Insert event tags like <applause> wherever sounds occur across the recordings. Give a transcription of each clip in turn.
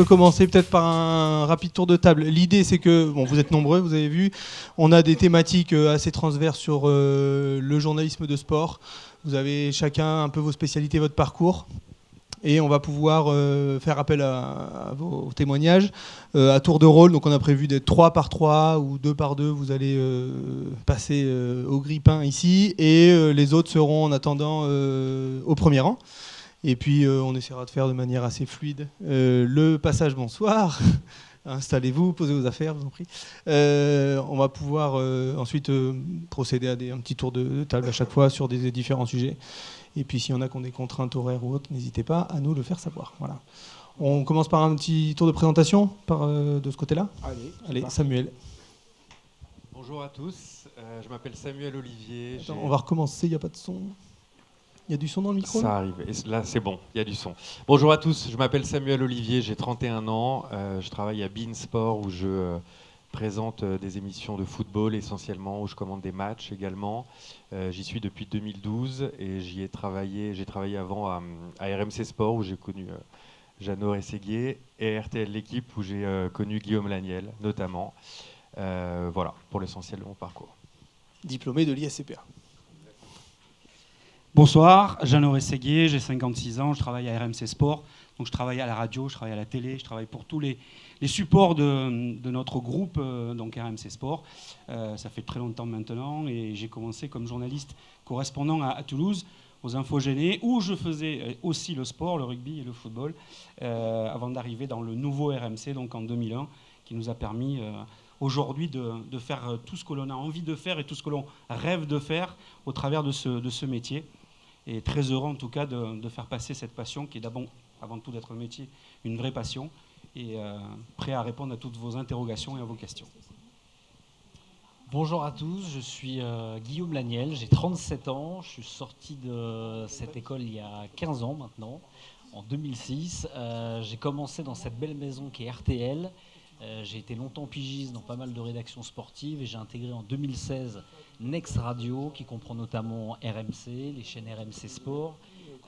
peut commencer peut-être par un rapide tour de table. L'idée, c'est que, bon, vous êtes nombreux, vous avez vu, on a des thématiques euh, assez transverses sur euh, le journalisme de sport. Vous avez chacun un peu vos spécialités, votre parcours. Et on va pouvoir euh, faire appel à, vos témoignages à tour de rôle. Donc on a prévu d'être 3 par 3 ou 2 par 2. Vous allez passer au grippin ici. Et les autres seront en attendant au premier rang. Et puis euh, on essaiera de faire de manière assez fluide euh, le passage bonsoir. <laughs> Installez-vous, posez vos affaires, je vous en prie. Euh, on va pouvoir ensuite procéder à des, un petit tour de, table à chaque fois sur des, différents sujets. Et puis s'il y en a qui ont des contraintes horaires ou autres, n'hésitez pas à nous le faire savoir. Voilà. On commence par un petit tour de présentation par, de ce côté-là. Allez, Allez Samuel. Bonjour à tous, je m'appelle Samuel Olivier. on va recommencer, il n'y a pas de son. Il y a du son dans le micro Ça arrive. là, c'est bon, il y a du son. Bonjour à tous, je m'appelle Samuel Olivier, j'ai 31 ans. Euh, je travaille à Bean Sport où je euh, présente euh, des émissions de football essentiellement, où je commande des matchs également. j'y suis depuis 2012 et j'y ai travaillé. J'ai travaillé avant à, RMC Sport où j'ai connu Jeannot Rességuier et RTL L'équipe où j'ai connu Guillaume Laniel notamment. voilà, pour l'essentiel de mon parcours. Diplômé de l'ISCPA. Bonsoir, Jean-Laurent Séguier, j'ai 56 ans, je travaille à RMC Sport, donc je travaille à la radio, je travaille à la télé, je travaille pour tous les, supports de, notre groupe, euh, donc RMC Sport. Euh, ça fait très longtemps maintenant et j'ai commencé comme journaliste correspondant à, Toulouse aux Infos Gênées, où je faisais euh, aussi le sport, le rugby et le football, avant d'arriver dans le nouveau RMC, donc en 2001, qui nous a permis aujourd'hui de, faire tout ce que l'on a envie de faire et tout ce que l'on rêve de faire au travers de ce métier et très heureux en tout cas de, faire passer cette passion qui est d'abord, avant tout d'être un métier, une vraie passion et euh, prêt à répondre à toutes vos interrogations et à vos questions. Bonjour à tous, je suis euh, Guillaume Laniel, j'ai 37 ans, je suis sorti de cette école il y a 15 ans maintenant, en 2006. Euh, j'ai commencé dans cette belle maison qui est RTL. j'ai été longtemps pigiste dans pas mal de rédactions sportives et j'ai intégré en 2016 Next Radio, qui comprend notamment RMC, les chaînes RMC Sport,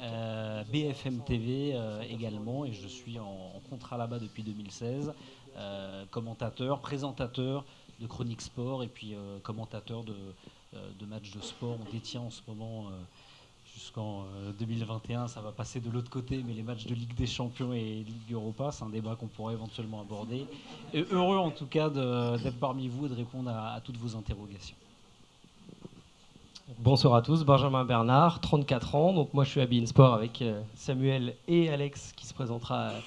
euh, BFM TV euh, également, et je suis en, contrat là-bas depuis 2016, euh, commentateur, présentateur de chronique sport et puis commentateur de, matchs de sport. On détient en ce moment jusqu'en 2021, ça va passer de l'autre côté, mais les matchs de Ligue des Champions et Ligue Europa, c'est un débat qu'on pourrait éventuellement aborder. Heureux en tout cas d'être parmi vous et de répondre à toutes vos interrogations. Bonsoir à tous, Benjamin Bernard, 34 ans. Donc moi je suis à Beansport avec euh, Samuel et Alex qui se présentera euh,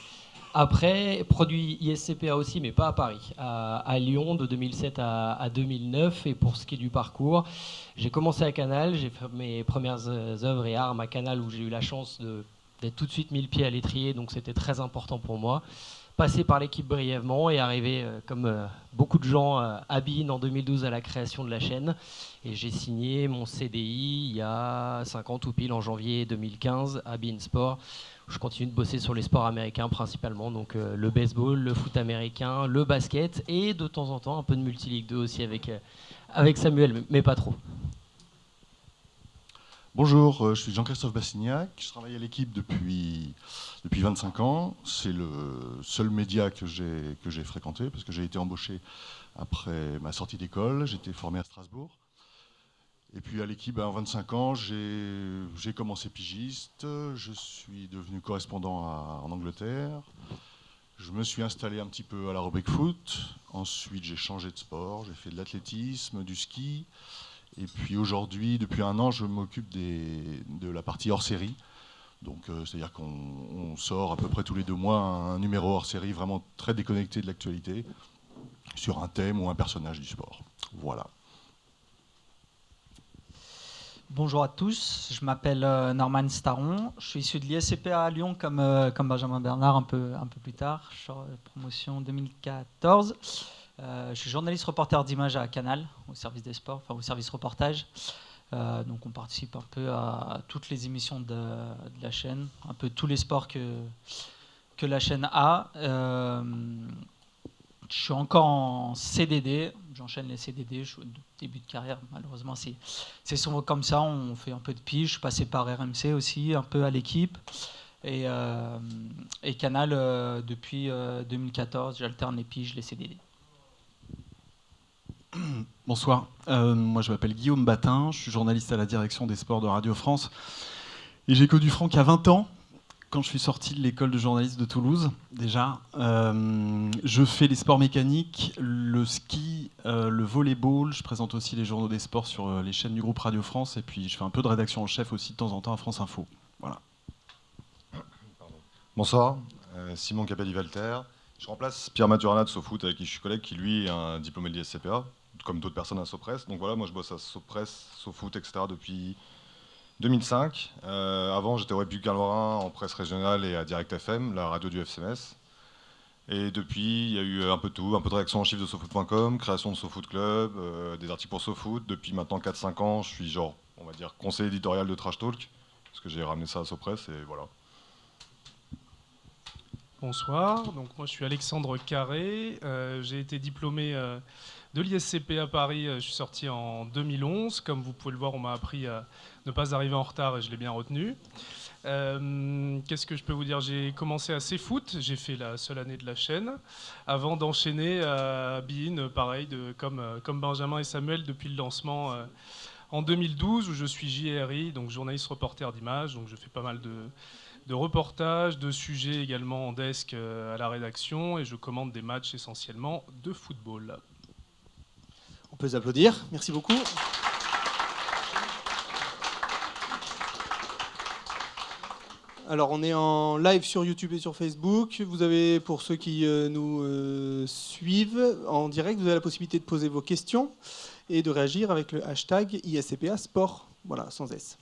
après. Produit ISCPA aussi, mais pas à Paris, à, Lyon de 2007 à, 2009. Et pour ce qui est du parcours, j'ai commencé à Canal, j'ai fait mes premières euh, œuvres et armes à Canal où j'ai eu la chance d'être tout de suite mis le pied à l'étrier, donc c'était très important pour moi passé par l'équipe brièvement et arrivé, euh, comme euh, beaucoup de gens, euh, à Bean en 2012 à la création de la chaîne. Et j'ai signé mon CDI il y a 50 ou pile en janvier 2015 à Bean Sport. je continue de bosser sur les sports américains principalement, donc le baseball, le foot américain, le basket et de temps en temps un peu de multiligue 2 aussi avec, avec Samuel, mais pas trop. Bonjour, je suis Jean-Christophe Bassignac, je travaille à l'équipe depuis depuis 25 ans. C'est le seul média que j'ai fréquenté parce que j'ai été embauché après ma sortie d'école. J'étais formé à Strasbourg. Et puis à l'équipe, en 25 ans, j'ai commencé pigiste. Je suis devenu correspondant en Angleterre. Je me suis installé un petit peu à la foot. Ensuite, j'ai changé de sport. J'ai fait de l'athlétisme, du ski. Et puis aujourd'hui, depuis un an, je m'occupe de la partie hors série. Donc, euh, c'est-à-dire qu'on sort à peu près tous les deux mois un, numéro hors série vraiment très déconnecté de l'actualité sur un thème ou un personnage du sport. Voilà. Bonjour à tous, je m'appelle euh, Norman Staron, je suis issu de l'ISCPA à Lyon comme, euh, comme Benjamin Bernard un peu, un peu plus tard, je suis promotion 2014. Je suis journaliste reporter d'image à Canal, au service des sports, enfin au service reportage. Euh, donc on participe un peu à, toutes les émissions de, la chaîne, un peu tous les sports que, que la chaîne a. Euh, je suis encore en CDD, j'enchaîne les CDD, je suis au début de carrière, malheureusement c'est souvent comme ça, on fait un peu de pige, je suis passé par RMC aussi, un peu à l'équipe. Et, euh, Et Canal, depuis 2014, j'alterne les piges, les CDD. <clears throat> Bonsoir, moi je m'appelle Guillaume Batin, je suis journaliste à la direction des sports de Radio France. Et j'ai connu Franck a 20 ans, quand je suis sorti de l'école de journalisme de Toulouse, déjà. je fais les sports mécaniques, le ski, le volleyball. Je présente aussi les journaux des sports sur les chaînes du groupe Radio France. Et puis je fais un peu de rédaction en chef aussi de temps en temps à France Info. Voilà. Bonsoir, euh, Simon Capelli-Valter. Je remplace Pierre Maturana de SoFoot, avec qui je suis collègue, qui lui est un diplômé de l'ISCPA, comme d'autres personnes à Sopress. Donc voilà, moi je bosse à Sopress, SoFoot, etc. depuis 2005. Euh, avant, j'étais au République Lorrain en presse régionale et à Direct FM, la radio du FCMS. Et depuis, il y a eu un peu tout, un peu de réaction en chiffres de SoFoot.com, création de SoFoot Club, euh, des articles pour SoFoot. Depuis maintenant 4-5 ans, je suis genre, on va dire, conseiller éditorial de Trash Talk, parce que j'ai ramené ça à Sopress et voilà. Bonsoir, donc moi je suis Alexandre Carré, euh, j'ai été diplômé de l'ISCP à Paris, euh, je suis sorti en 2011, comme vous pouvez le voir on m'a appris à ne pas arriver en retard et je l'ai bien retenu. Qu'est-ce que je peux vous dire? J'ai commencé à foot, j'ai fait la seule année de la chaîne, avant d'enchaîner à BIN, pareil, de, comme, Benjamin et Samuel depuis le lancement en 2012 où je suis JRI, donc journaliste reporter d'image, donc je fais pas mal de de reportages, de sujets également en desk euh, à la rédaction et je commande des matchs essentiellement de football. On peut applaudir, merci beaucoup. Alors on est en live sur YouTube et sur Facebook. Vous avez, pour ceux qui euh, nous euh, suivent en direct, vous avez la possibilité de poser vos questions et de réagir avec le hashtag ISCPA Sport, voilà, sans S.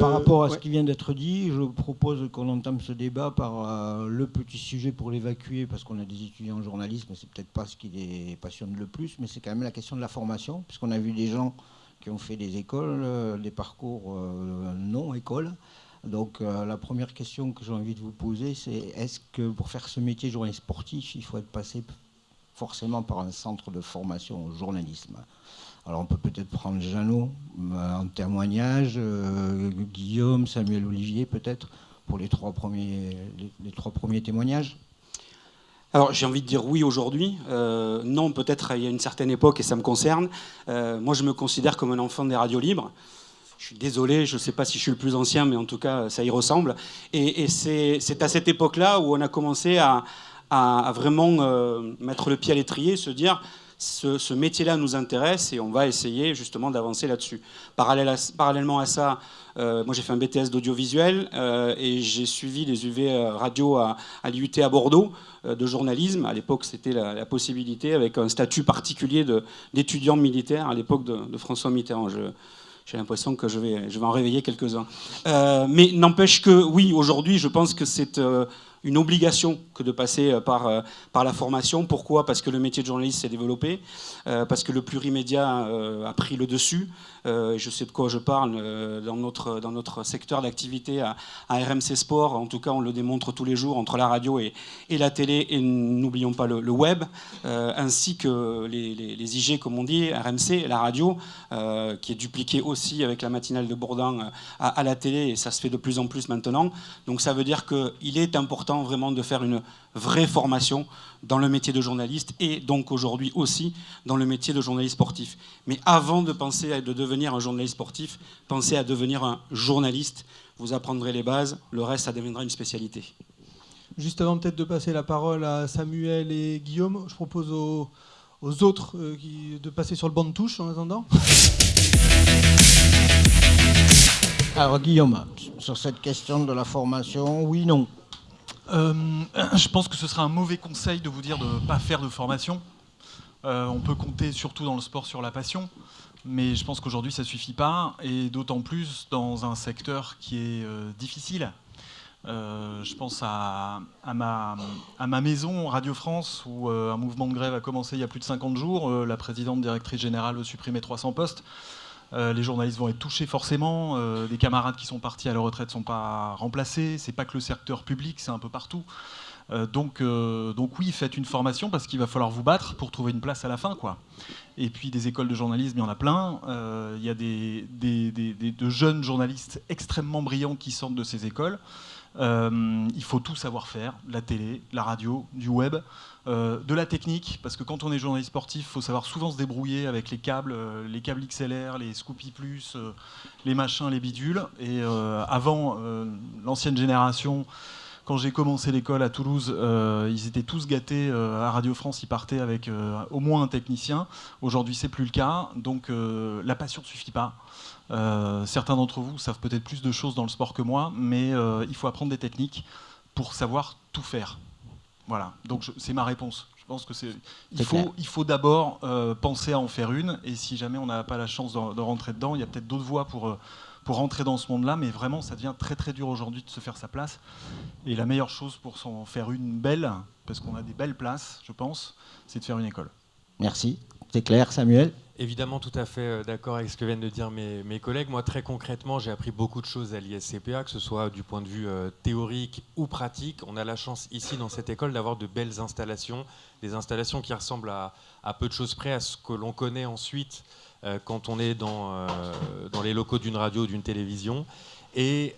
Par rapport à ce qui vient d'être dit, je propose qu'on entame ce débat par euh, le petit sujet pour l'évacuer, parce qu'on a des étudiants en journalisme, c'est peut-être pas ce qui les passionne le plus, mais c'est quand même la question de la formation, puisqu'on a vu des gens qui ont fait des écoles, euh, des parcours euh, non écoles. Donc la première question que j'ai envie de vous poser, c'est est-ce que pour faire ce métier journaliste sportif, il faut être passé forcément par un centre de formation au journalisme? Alors on peut peut-être prendre Jeannot euh, en témoignage, euh, Guillaume, Samuel Olivier peut-être, pour les trois premiers, témoignages. Alors j'ai envie de dire oui aujourd'hui, euh, non peut-être il y a une certaine époque et ça me concerne. moi je me considère comme un enfant des radios libres. Je suis désolé, je ne sais pas si je suis le plus ancien, mais en tout cas ça y ressemble. Et, c'est à cette époque-là où on a commencé à vraiment mettre le pied à l'étrier, se dire ce, métier-là nous intéresse et on va essayer justement d'avancer là-dessus. parallèlement à ça, euh, moi j'ai fait un BTS d'audiovisuel euh, et j'ai suivi les UV euh, radio à, l'IUT à Bordeaux de journalisme. À l'époque, c'était la, possibilité avec un statut particulier d'étudiant militaire à l'époque de, François Mitterrand. j'ai l'impression que je vais en réveiller quelques-uns. mais n'empêche que, oui, aujourd'hui, je pense que c'est une obligation de passer euh, par, euh, par la formation. Pourquoi? Parce que le métier de journaliste s'est développé, euh, parce que le plurimédia a pris le dessus. je sais de quoi je parle dans, notre, dans notre secteur d'activité à, RMC Sport. En tout cas, on le démontre tous les jours entre la radio et, et la télé. Et n'oublions pas le, web, ainsi que les, les, IG, comme on dit, RMC, la radio, qui est dupliqué aussi avec la matinale de Bourdin à, à la télé. Et ça se fait de plus en plus maintenant. Donc ça veut dire qu'il est important vraiment de faire une vraie formation dans le métier de journaliste et donc aujourd'hui aussi dans le métier de journaliste sportif. Mais avant de penser à de devenir un journaliste sportif, pensez à devenir un journaliste. Vous apprendrez les bases, le reste, ça deviendra une spécialité. Juste avant peut-être de passer la parole à Samuel et Guillaume, je propose aux, autres euh, de passer sur le banc de touche en attendant. Alors Guillaume, sur cette question de la formation, oui, non. Euh, <clears throat> je pense que ce serait un mauvais conseil de vous dire de ne pas faire de formation. Euh, on peut compter surtout dans le sport sur la passion, mais je pense qu'aujourd'hui ça ne suffit pas, et d'autant plus dans un secteur qui est euh, difficile. je pense à, ma, à, ma, maison, Radio France, où un mouvement de grève a commencé il y a plus de 50 jours. la présidente directrice générale veut supprimer 300 postes. Euh, les journalistes vont être touchés forcément. Euh, des camarades qui sont partis à la retraite ne sont pas remplacés. C'est pas que le secteur public, c'est un peu partout. Euh, donc, donc oui, faites une formation parce qu'il va falloir vous battre pour trouver une place à la fin. Quoi. Et puis des écoles de journalisme, il y en a plein. Il y a des, de jeunes journalistes extrêmement brillants qui sortent de ces écoles. Euh, il faut tout savoir faire, la télé, la radio, du web, euh, de la technique, parce que quand on est journaliste sportif, il faut savoir souvent se débrouiller avec les câbles, euh, les câbles XLR, les Scoopy Plus, les machins, les bidules. Et avant, l'ancienne génération, quand j'ai commencé l'école à Toulouse, ils étaient tous gâtés. à Radio France, ils partaient avec au moins un technicien. Aujourd'hui, c'est plus le cas. Donc, la passion ne suffit pas. Euh, certains d'entre vous savent peut-être plus de choses dans le sport que moi, mais euh, il faut apprendre des techniques pour savoir tout faire. Voilà, donc c'est ma réponse. Je pense que c'est. Il faut, il faut d'abord euh, penser à en faire une, et si jamais on n'a pas la chance de, rentrer dedans, il y a peut-être d'autres voies pour, pour rentrer dans ce monde-là, mais vraiment, ça devient très très dur aujourd'hui de se faire sa place. Et la meilleure chose pour s'en faire une belle, parce qu'on a des belles places, je pense, c'est de faire une école. Merci, c'est clair, Samuel? Évidemment, tout à fait euh, d'accord avec ce que viennent de dire mes, collègues. Moi, très concrètement, j'ai appris beaucoup de choses à l'ISCPA, que ce soit du point de vue euh, théorique ou pratique. On a la chance ici, dans cette école, d'avoir de belles installations, des installations qui ressemblent à, peu de choses près à ce que l'on connaît ensuite euh, quand on est dans, dans les locaux d'une radio ou d'une télévision. Et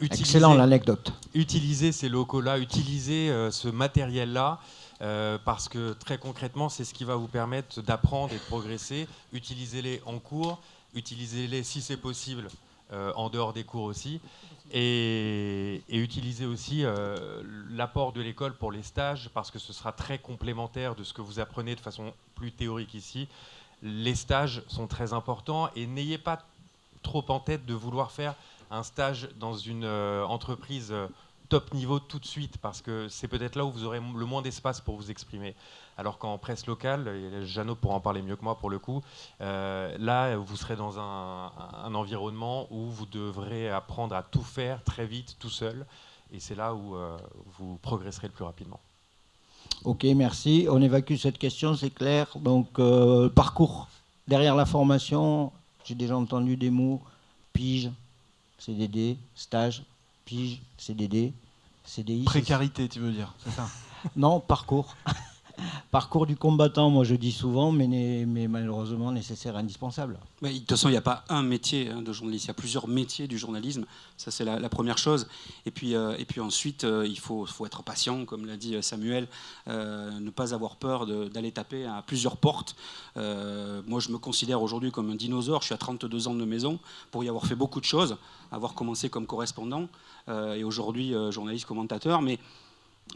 utiliser, Excellent l'anecdote. Utiliser ces locaux-là, utiliser ce matériel-là euh, parce que très concrètement, c'est ce qui va vous permettre d'apprendre et de progresser. Utilisez-les en cours, utilisez-les si c'est possible euh, en dehors des cours aussi, et, utilisez aussi euh, l'apport de l'école pour les stages, parce que ce sera très complémentaire de ce que vous apprenez de façon plus théorique ici. Les stages sont très importants, et n'ayez pas trop en tête de vouloir faire un stage dans une entreprise top niveau tout de suite parce que c'est peut-être là où vous aurez le moins d'espace pour vous exprimer. Alors qu'en presse locale, et Jeannot pourra en parler mieux que moi pour le coup, euh, là vous serez dans un, environnement où vous devrez apprendre à tout faire très vite tout seul et c'est là où euh, vous progresserez le plus rapidement. Ok, merci. On évacue cette question, c'est clair. Donc, euh, parcours derrière la formation, j'ai déjà entendu des mots, pige, CDD, stage, pige, CDD, CDI. Précarité, tu veux dire, c'est ça? Non, parcours. Parcours du combattant, moi je dis souvent, mais, mais malheureusement nécessaire, indispensable. de toute façon, il n'y a pas un métier hein, de journaliste, il y a plusieurs métiers du journalisme, ça c'est la, première chose. Et puis, euh, et puis ensuite, euh, il faut, faut, être patient, comme l'a dit euh, Samuel, ne pas avoir peur d'aller taper à plusieurs portes. moi je me considère aujourd'hui comme un dinosaure, je suis à 32 ans de maison, pour y avoir fait beaucoup de choses, avoir commencé comme correspondant, et aujourd'hui journaliste commentateur, mais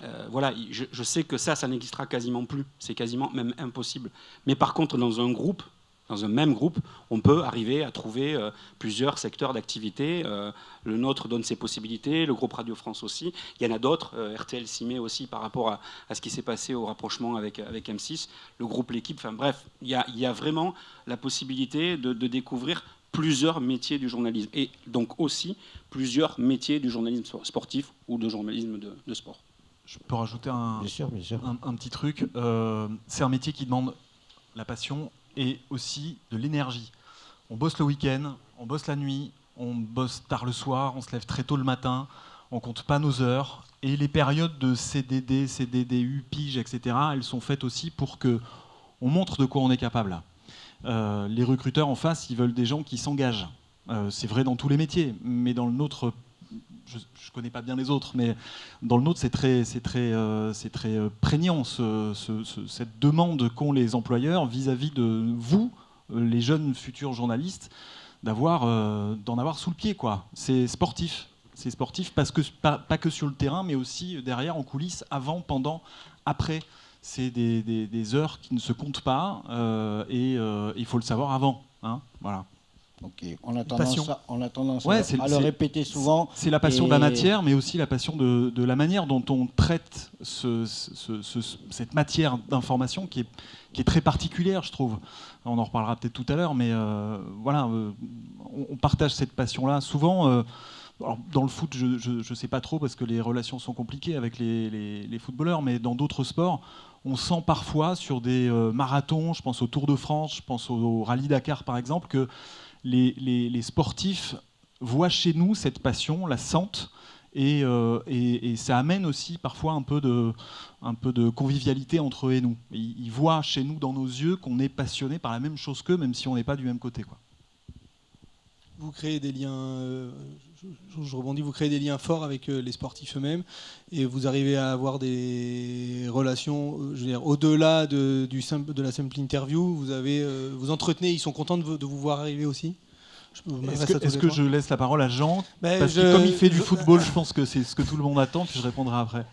euh, voilà, je, sais que ça, ça n'existera quasiment plus. C'est quasiment même impossible. Mais par contre, dans un groupe, dans un même groupe, on peut arriver à trouver euh, plusieurs secteurs d'activité. Euh, le nôtre donne ses possibilités, le groupe Radio France aussi. Il y en a d'autres. RTL met aussi par rapport à, ce qui s'est passé au rapprochement avec, avec M6, le groupe L'équipe. Enfin bref, il y, a, vraiment la possibilité de, découvrir plusieurs métiers du journalisme et donc aussi plusieurs métiers du journalisme sportif ou de journalisme de sport. Je peux rajouter un, un, petit truc. Euh, c'est un métier qui demande la passion et aussi de l'énergie. On bosse le week-end, on bosse la nuit, on bosse tard le soir, on se lève très tôt le matin, on compte pas nos heures. Et les périodes de CDD, CDDU, PIGE, etc., elles sont faites aussi pour que on montre de quoi on est capable. Euh, les recruteurs en face, ils veulent des gens qui s'engagent. Euh, c'est vrai dans tous les métiers, mais dans le nôtre je ne connais pas bien les autres, mais dans le nôtre, c'est très, c'est très, euh, c'est très euh, prégnant cette demande qu'ont les employeurs vis-à-vis de vous, euh, les jeunes futurs journalistes, d'avoir, d'en avoir sous le pied, quoi. C'est sportif. C'est sportif parce que pas, que sur le terrain, mais aussi derrière, en coulisses, avant, pendant, après. C'est des, heures qui ne se comptent pas et il faut le savoir avant. Hein voilà. On a tendance, à, on a tendance à, le répéter souvent. C'est la passion de la matière, mais aussi la passion de, la manière dont on traite cette matière d'information qui est, qui est, très particulière, je trouve. On en reparlera peut-être tout à l'heure, mais euh, voilà, euh, on, partage cette passion-là. Souvent, euh, dans le foot, je ne sais pas trop parce que les relations sont compliquées avec les, les footballeurs, mais dans d'autres sports, on sent parfois sur des marathons, je pense au Tour de France, je pense au Rallye Dakar par exemple, que les, sportifs voient chez nous cette passion, la sentent, euh, et, ça amène aussi parfois un peu de, un peu de convivialité entre eux et nous. Ils, voient chez nous, dans nos yeux, qu'on est passionné par la même chose qu'eux, même si on n'est pas du même côté. Quoi. vous créez des liens, euh, je, je, rebondis, vous créez des liens forts avec euh, les sportifs eux-mêmes et vous arrivez à avoir des relations, euh, je veux dire, au-delà de, du simple, de la simple interview, vous, avez, vous entretenez, ils sont contents de vous, de vous voir arriver aussi? Est-ce que, est que, je laisse la parole à Jean? Ben, Parce que comme il fait du football, je pense que c'est ce que tout le monde attend, puis je répondrai après.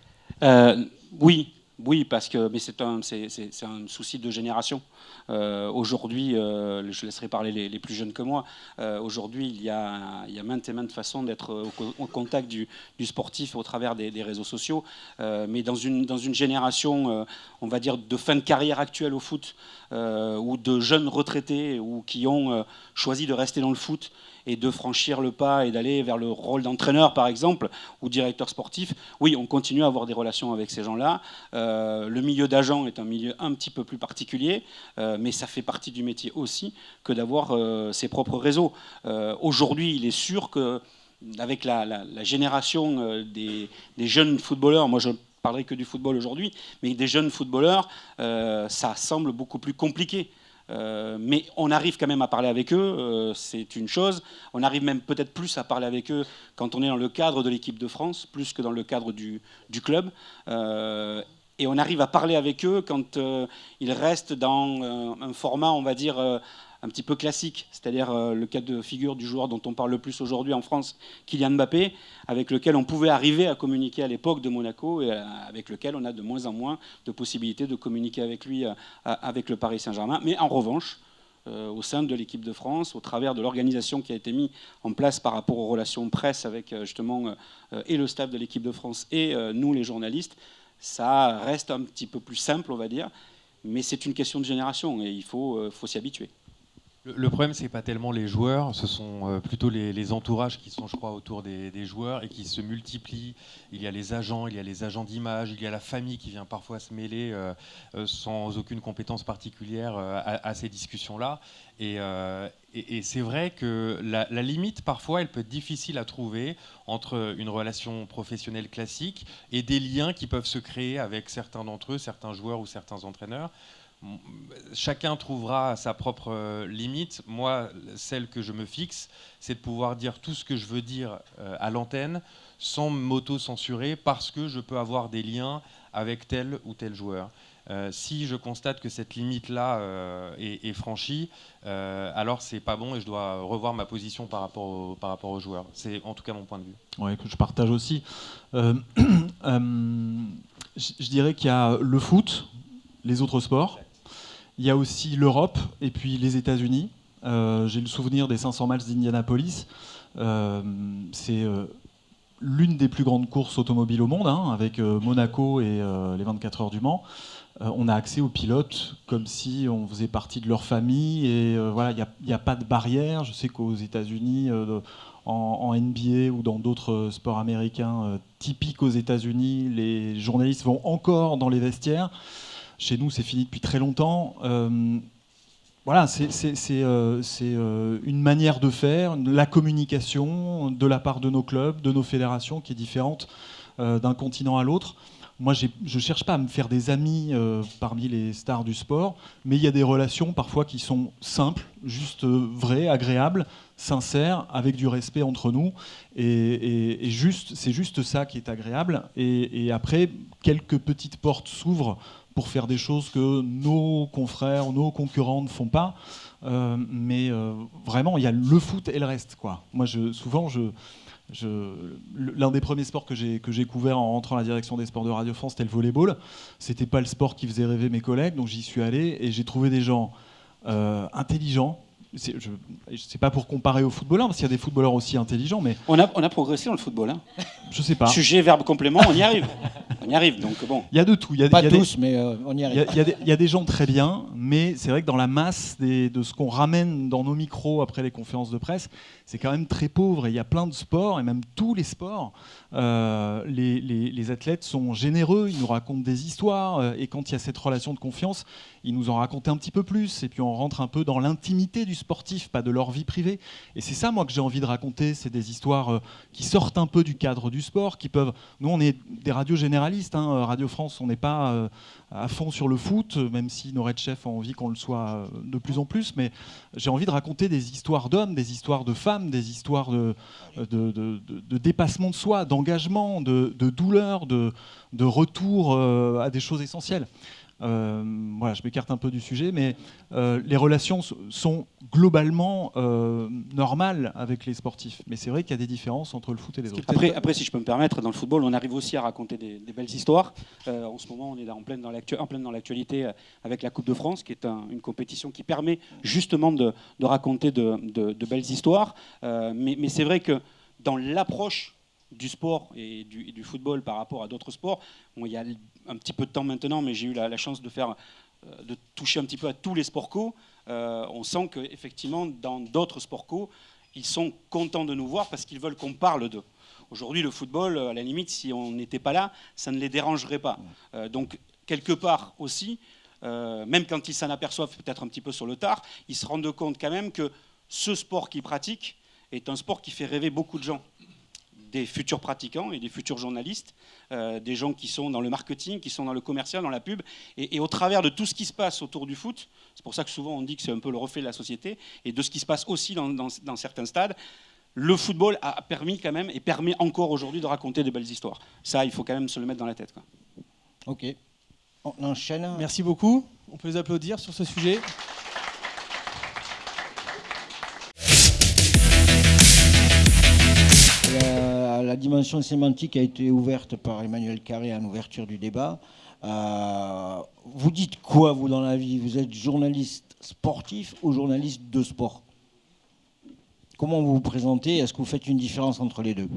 oui, oui, parce que mais c'est un, un, souci de génération. Euh, aujourd'hui, euh, je laisserai parler les, plus jeunes que moi. Euh, aujourd'hui, il, y a, il y a maintes et maintes façons d'être au, contact du, sportif au travers des, réseaux sociaux. mais dans une, dans une génération, on va dire, de fin de carrière actuelle au foot, ou de jeunes retraités ou qui ont choisi de rester dans le foot et de franchir le pas et d'aller vers le rôle d'entraîneur, par exemple, ou directeur sportif, oui, on continue à avoir des relations avec ces gens-là. Euh, le milieu d'agent est un milieu un petit peu plus particulier, euh, mais ça fait partie du métier aussi que d'avoir euh, ses propres réseaux. Aujourd'hui, il est sûr que avec la, génération des, des, jeunes footballeurs, moi je parlerai que du football aujourd'hui, mais des jeunes footballeurs, ça semble beaucoup plus compliqué. Euh, mais on arrive quand même à parler avec eux, euh, c'est une chose. On arrive même peut-être plus à parler avec eux quand on est dans le cadre de l'équipe de France, plus que dans le cadre du, club. Euh, et on arrive à parler avec eux quand ils restent dans un format, on va dire, un petit peu classique, c'est-à-dire euh, le cas de figure du joueur dont on parle le plus aujourd'hui en France, Kylian Mbappé, avec lequel on pouvait arriver à communiquer à l'époque de Monaco et euh, avec lequel on a de moins en moins de possibilités de communiquer avec lui, euh, avec le Paris Saint-Germain. Mais en revanche, au sein de l'équipe de France, au travers de l'organisation qui a été mise en place par rapport aux relations presse avec justement et le staff de l'équipe de France et nous les journalistes, ça reste un petit peu plus simple, on va dire, mais c'est une question de génération et il faut, faut s'y habituer. Le, problème, c'est pas tellement les joueurs, ce sont euh, plutôt les, entourages qui sont, je crois, autour des, joueurs et qui se multiplient. Il y a les agents, il y a les agents d'image, il y a la famille qui vient parfois se mêler euh, euh, sans aucune compétence particulière à, ces discussions-là. Et, c'est vrai que la, la, limite, parfois, elle peut être difficile à trouver entre une relation professionnelle classique et des liens qui peuvent se créer avec certains d'entre eux, certains joueurs ou certains entraîneurs chacun trouvera sa propre euh, limite. Moi, celle que je me fixe, c'est de pouvoir dire tout ce que je veux dire euh, à l'antenne sans m'auto-censurer parce que je peux avoir des liens avec tel ou tel joueur. Euh, si je constate que cette limite-là est, franchie, alors c'est pas bon et je dois revoir ma position par rapport, par rapport aux joueurs. C'est en tout cas mon point de vue. Oui, que je partage aussi. <clears throat> je dirais qu'il y a le foot, les autres sports, il y a aussi l'Europe et puis les États-Unis. Euh, j'ai le souvenir des 500 miles d'Indianapolis. Euh, c'est euh, l'une des plus grandes courses automobiles au monde, hein, avec Monaco et les 24 heures du Mans. on a accès aux pilotes comme si on faisait partie de leur famille et voilà, il n'y a, pas de barrière. Je sais qu'aux États-Unis, en, NBA ou dans d'autres sports américains typiques aux États-Unis, les journalistes vont encore dans les vestiaires. Chez nous, c'est fini depuis très longtemps. Euh, voilà, c'est euh, euh, une manière de faire, la communication de la part de nos clubs, de nos fédérations, qui est différente d'un continent à l'autre. Moi, je ne cherche pas à me faire des amis parmi les stars du sport, mais il y a des relations parfois qui sont simples, juste vraies, agréables, sincères, avec du respect entre nous. Et, juste, c'est juste ça qui est agréable. et après, quelques petites portes s'ouvrent pour faire des choses que nos confrères, nos concurrents ne font pas. Euh, mais euh, vraiment, il y a le foot et le reste. Quoi. Moi, souvent, l'un des premiers sports que j'ai que j'ai couvert en rentrant à la direction des sports de Radio France, c'était le volleyball. C'était pas le sport qui faisait rêver mes collègues, donc j'y suis allé et j'ai trouvé des gens euh, intelligents, je sais pas pour comparer aux footballeurs, parce qu'il y a des footballeurs aussi intelligents, mais on a, on a progressé dans le football. Hein. Je sais pas. Sujet, verbe, complément, on y arrive. <laughs> on y arrive, donc bon. Il y a de tout. Il y a, pas y tous, mais euh, on y arrive. Il y, a des gens très bien, mais c'est vrai que dans la masse de ce qu'on ramène dans nos micros après les conférences de presse, c'est quand même très pauvre. Et il y a plein de sports, et même tous les sports, euh, les, athlètes sont généreux, ils nous racontent des histoires, euh, et quand il y a cette relation de confiance, ils nous en racontent un petit peu plus, et puis on rentre un peu dans l'intimité du sportif, pas de leur vie privée. Et c'est ça, moi, que j'ai envie de raconter. C'est des histoires euh, qui sortent un peu du cadre du sport, qui peuvent. Nous, on est des radios généralistes. Hein. Radio France, on n'est pas à fond sur le foot, même si chefs ont envie qu'on le soit euh, de plus en plus. Mais j'ai envie de raconter des histoires d'hommes, des histoires de femmes, des histoires de, de, de dépassement de soi, d'engagement, de, douleur, de, retour à des choses essentielles. Euh, voilà, je m'écarte un peu du sujet, mais euh, les relations sont globalement euh, normales avec les sportifs. Mais c'est vrai qu'il y a des différences entre le foot et les autres. Après, après, si je peux me permettre, dans le football, on arrive aussi à raconter des, belles histoires. en ce moment, on est en pleine dans l'actualité avec la Coupe de France, qui est une compétition qui permet justement de, raconter de, belles histoires. mais, mais c'est vrai que dans l'approche du sport et du, football par rapport à d'autres sports. il y a un petit peu de temps maintenant, mais j'ai eu la, chance de faire, euh, de toucher un petit peu à tous les sports co. Euh, on sent qu'effectivement, dans d'autres sports co, ils sont contents de nous voir parce qu'ils veulent qu'on parle d'eux. Aujourd'hui, le football, à la limite, si on n'était pas là, ça ne les dérangerait pas. Euh, donc, quelque part aussi, même quand ils s'en aperçoivent peut-être un petit peu sur le tard, ils se rendent compte quand même que ce sport qu'ils pratiquent est un sport qui fait rêver beaucoup de gens des futurs pratiquants et des futurs journalistes, euh, des gens qui sont dans le marketing, qui sont dans le commercial, dans la pub, et, au travers de tout ce qui se passe autour du foot, c'est pour ça que souvent on dit que c'est un peu le reflet de la société, et de ce qui se passe aussi dans, certains stades, le football a permis quand même, et permet encore aujourd'hui de raconter de belles histoires. Ça, il faut quand même se le mettre dans la tête. Quoi. Ok. On enchaîne. Merci beaucoup. On peut les applaudir sur ce sujet. La dimension sémantique a été ouverte par Emmanuel Carré en ouverture du débat. Euh, vous dites quoi, vous, dans la vie? Vous êtes journaliste sportif ou journaliste de sport? Comment vous vous présentez? Est-ce que vous faites une différence entre les deux?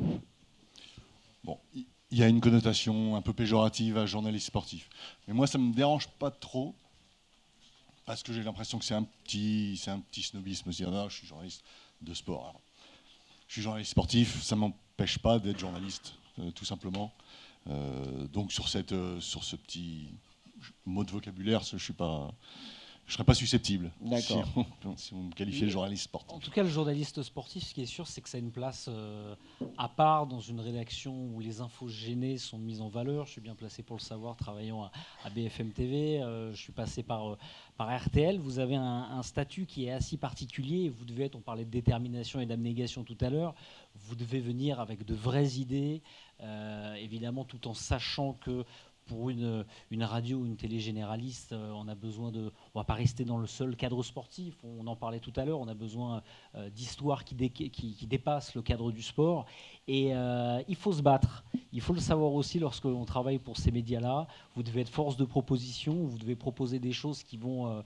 Bon, il y a une connotation un peu péjorative à journaliste sportif. Mais moi, ça ne me dérange pas trop, parce que j'ai l'impression que c'est un petit, un petit snobisme, dire non, je suis journaliste de sport. Je suis journaliste sportif, ça m'empêche n'empêche pas d'être journaliste, euh, tout simplement. Euh, donc sur, euh, sur ce petit mot de vocabulaire, je suis pas je ne serais pas susceptible D'accord. Si, on, me qualifiait de journaliste sportif. En tout cas, le journaliste sportif, ce qui est sûr, c'est que ça a une place à part dans une rédaction où les infos gênées sont mises en valeur. Je suis bien placé pour le savoir, travaillant à, BFM TV. je suis passé par, par RTL. Vous avez un, un, statut qui est assez particulier. Vous devez être, on parlait de détermination et d'abnégation tout à l'heure vous devez venir avec de vraies idées, euh, évidemment tout en sachant que pour une, une radio ou une télé généraliste, euh, on a besoin de. On va pas rester dans le seul cadre sportif. On en parlait tout à l'heure. On a besoin euh, d'histoires qui, dépassent le cadre du sport. Et il faut se battre. Il faut le savoir aussi lorsque l'on travaille pour ces médias-là. Vous devez être force de proposition. Vous devez proposer des choses qui vont,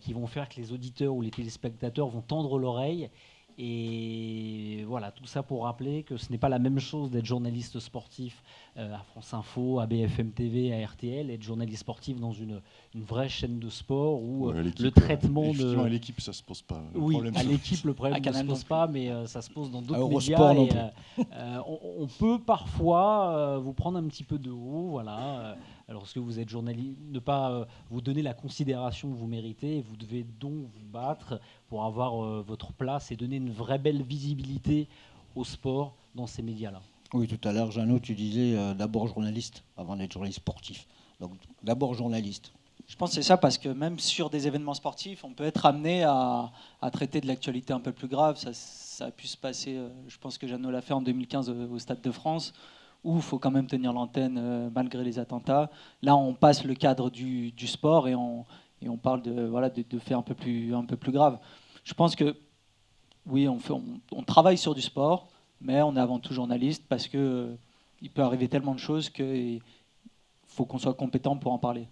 qui vont faire que les auditeurs ou les téléspectateurs vont tendre l'oreille et voilà, tout ça pour rappeler que ce n'est pas la même chose d'être journaliste sportif euh, à France Info, à BFM TV, à RTL, être journaliste sportif dans une, une vraie chaîne de sport où euh, le traitement de. À l'équipe, ça se pose pas. Le oui, à l'équipe, le problème <laughs> ne se pose pas, mais euh, ça se pose dans d'autres médias. Et, on, on, peut parfois vous prendre un petit peu de haut, voilà lorsque vous êtes journaliste, ne pas euh, vous donner la considération que vous méritez. Vous devez donc vous battre pour avoir euh, votre place et donner une vraie belle visibilité au sport dans ces médias-là? Oui, tout à l'heure, Jeannot, tu disais euh, d'abord journaliste avant d'être journaliste sportif. Donc d'abord journaliste. Je pense que c'est ça parce que même sur des événements sportifs, on peut être amené à, traiter de l'actualité un peu plus grave. Ça, ça, a pu se passer, je pense que Jeannot l'a fait en 2015 au Stade de France où il faut quand même tenir l'antenne euh, malgré les attentats. Là, on passe le cadre du, sport et on, et on parle de, voilà, de, de, faits un peu, plus, un peu plus graves. Je pense que, oui, on, fait, on, travaille sur du sport, mais on est avant tout journaliste parce qu'il euh, il peut arriver tellement de choses qu'il faut qu'on soit compétent pour en parler.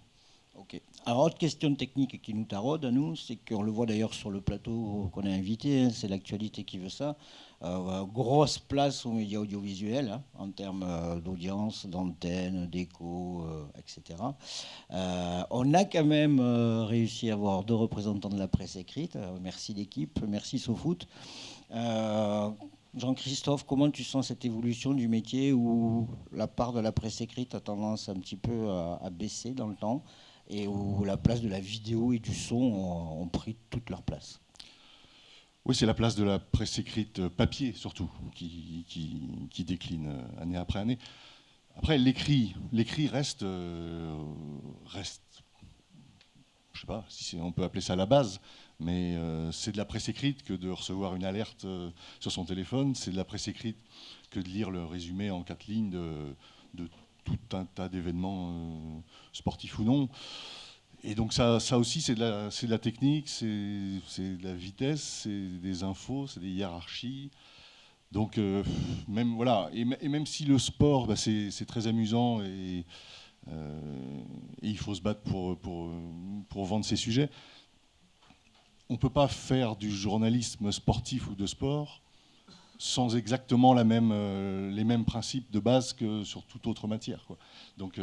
Ok. Alors, autre question technique qui nous taraude à nous, c'est qu'on le voit d'ailleurs sur le plateau qu'on a invité, hein, c'est l'actualité qui veut ça. Euh, grosse place aux médias audiovisuels hein, en termes euh, d'audience, d'antenne, d'écho, euh, etc. on a quand même réussi à avoir deux représentants de la presse écrite. merci l'équipe, merci SoFoot. Jean-Christophe, comment tu sens cette évolution du métier où la part de la presse écrite a tendance un petit peu à, baisser dans le temps? Et où la place de la vidéo et du son ont pris toute leur place Oui, c'est la place de la presse écrite euh, papier, surtout, qui, décline euh, année après année. Après, l'écrit, reste, euh, reste, je sais pas si on peut appeler ça la base, mais c'est de la presse écrite que de recevoir une alerte sur son téléphone, c'est de la presse écrite que de lire le résumé en quatre lignes de, de tout un tas d'événements sportifs ou non. Et donc ça, ça aussi, c'est de, la, technique, c'est de la vitesse, c'est des infos, c'est des hiérarchies. Donc euh, même voilà, et, même si le sport, bah, c'est très amusant et, euh, et, il faut se battre pour, pour, pour vendre ces sujets, on ne peut pas faire du journalisme sportif ou de sport sans exactement la même, euh, les mêmes principes de base que sur toute autre matière. Quoi. Donc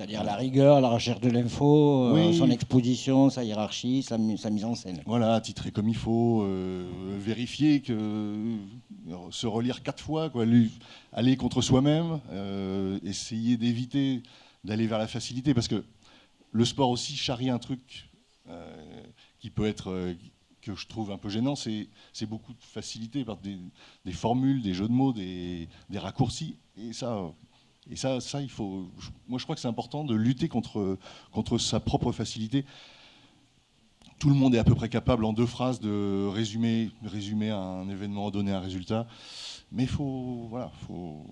c'est-à-dire la rigueur, la recherche de l'info, euh, son exposition, sa hiérarchie, sa, mise en scène. Voilà, titrer comme il faut, euh, vérifier que euh, se relire quatre fois, quoi, aller contre soi-même, essayer d'éviter d'aller vers la facilité, parce que le sport aussi charrie un truc qui peut être que je trouve un peu gênant, c'est beaucoup de facilité par des, formules, des jeux de mots, des, raccourcis, et ça et ça, ça, il faut. Moi, je crois que c'est important de lutter contre, contre sa propre facilité. Tout le monde est à peu près capable en deux phrases de résumer, résumer un événement, donner un résultat. Mais faut, voilà, faut,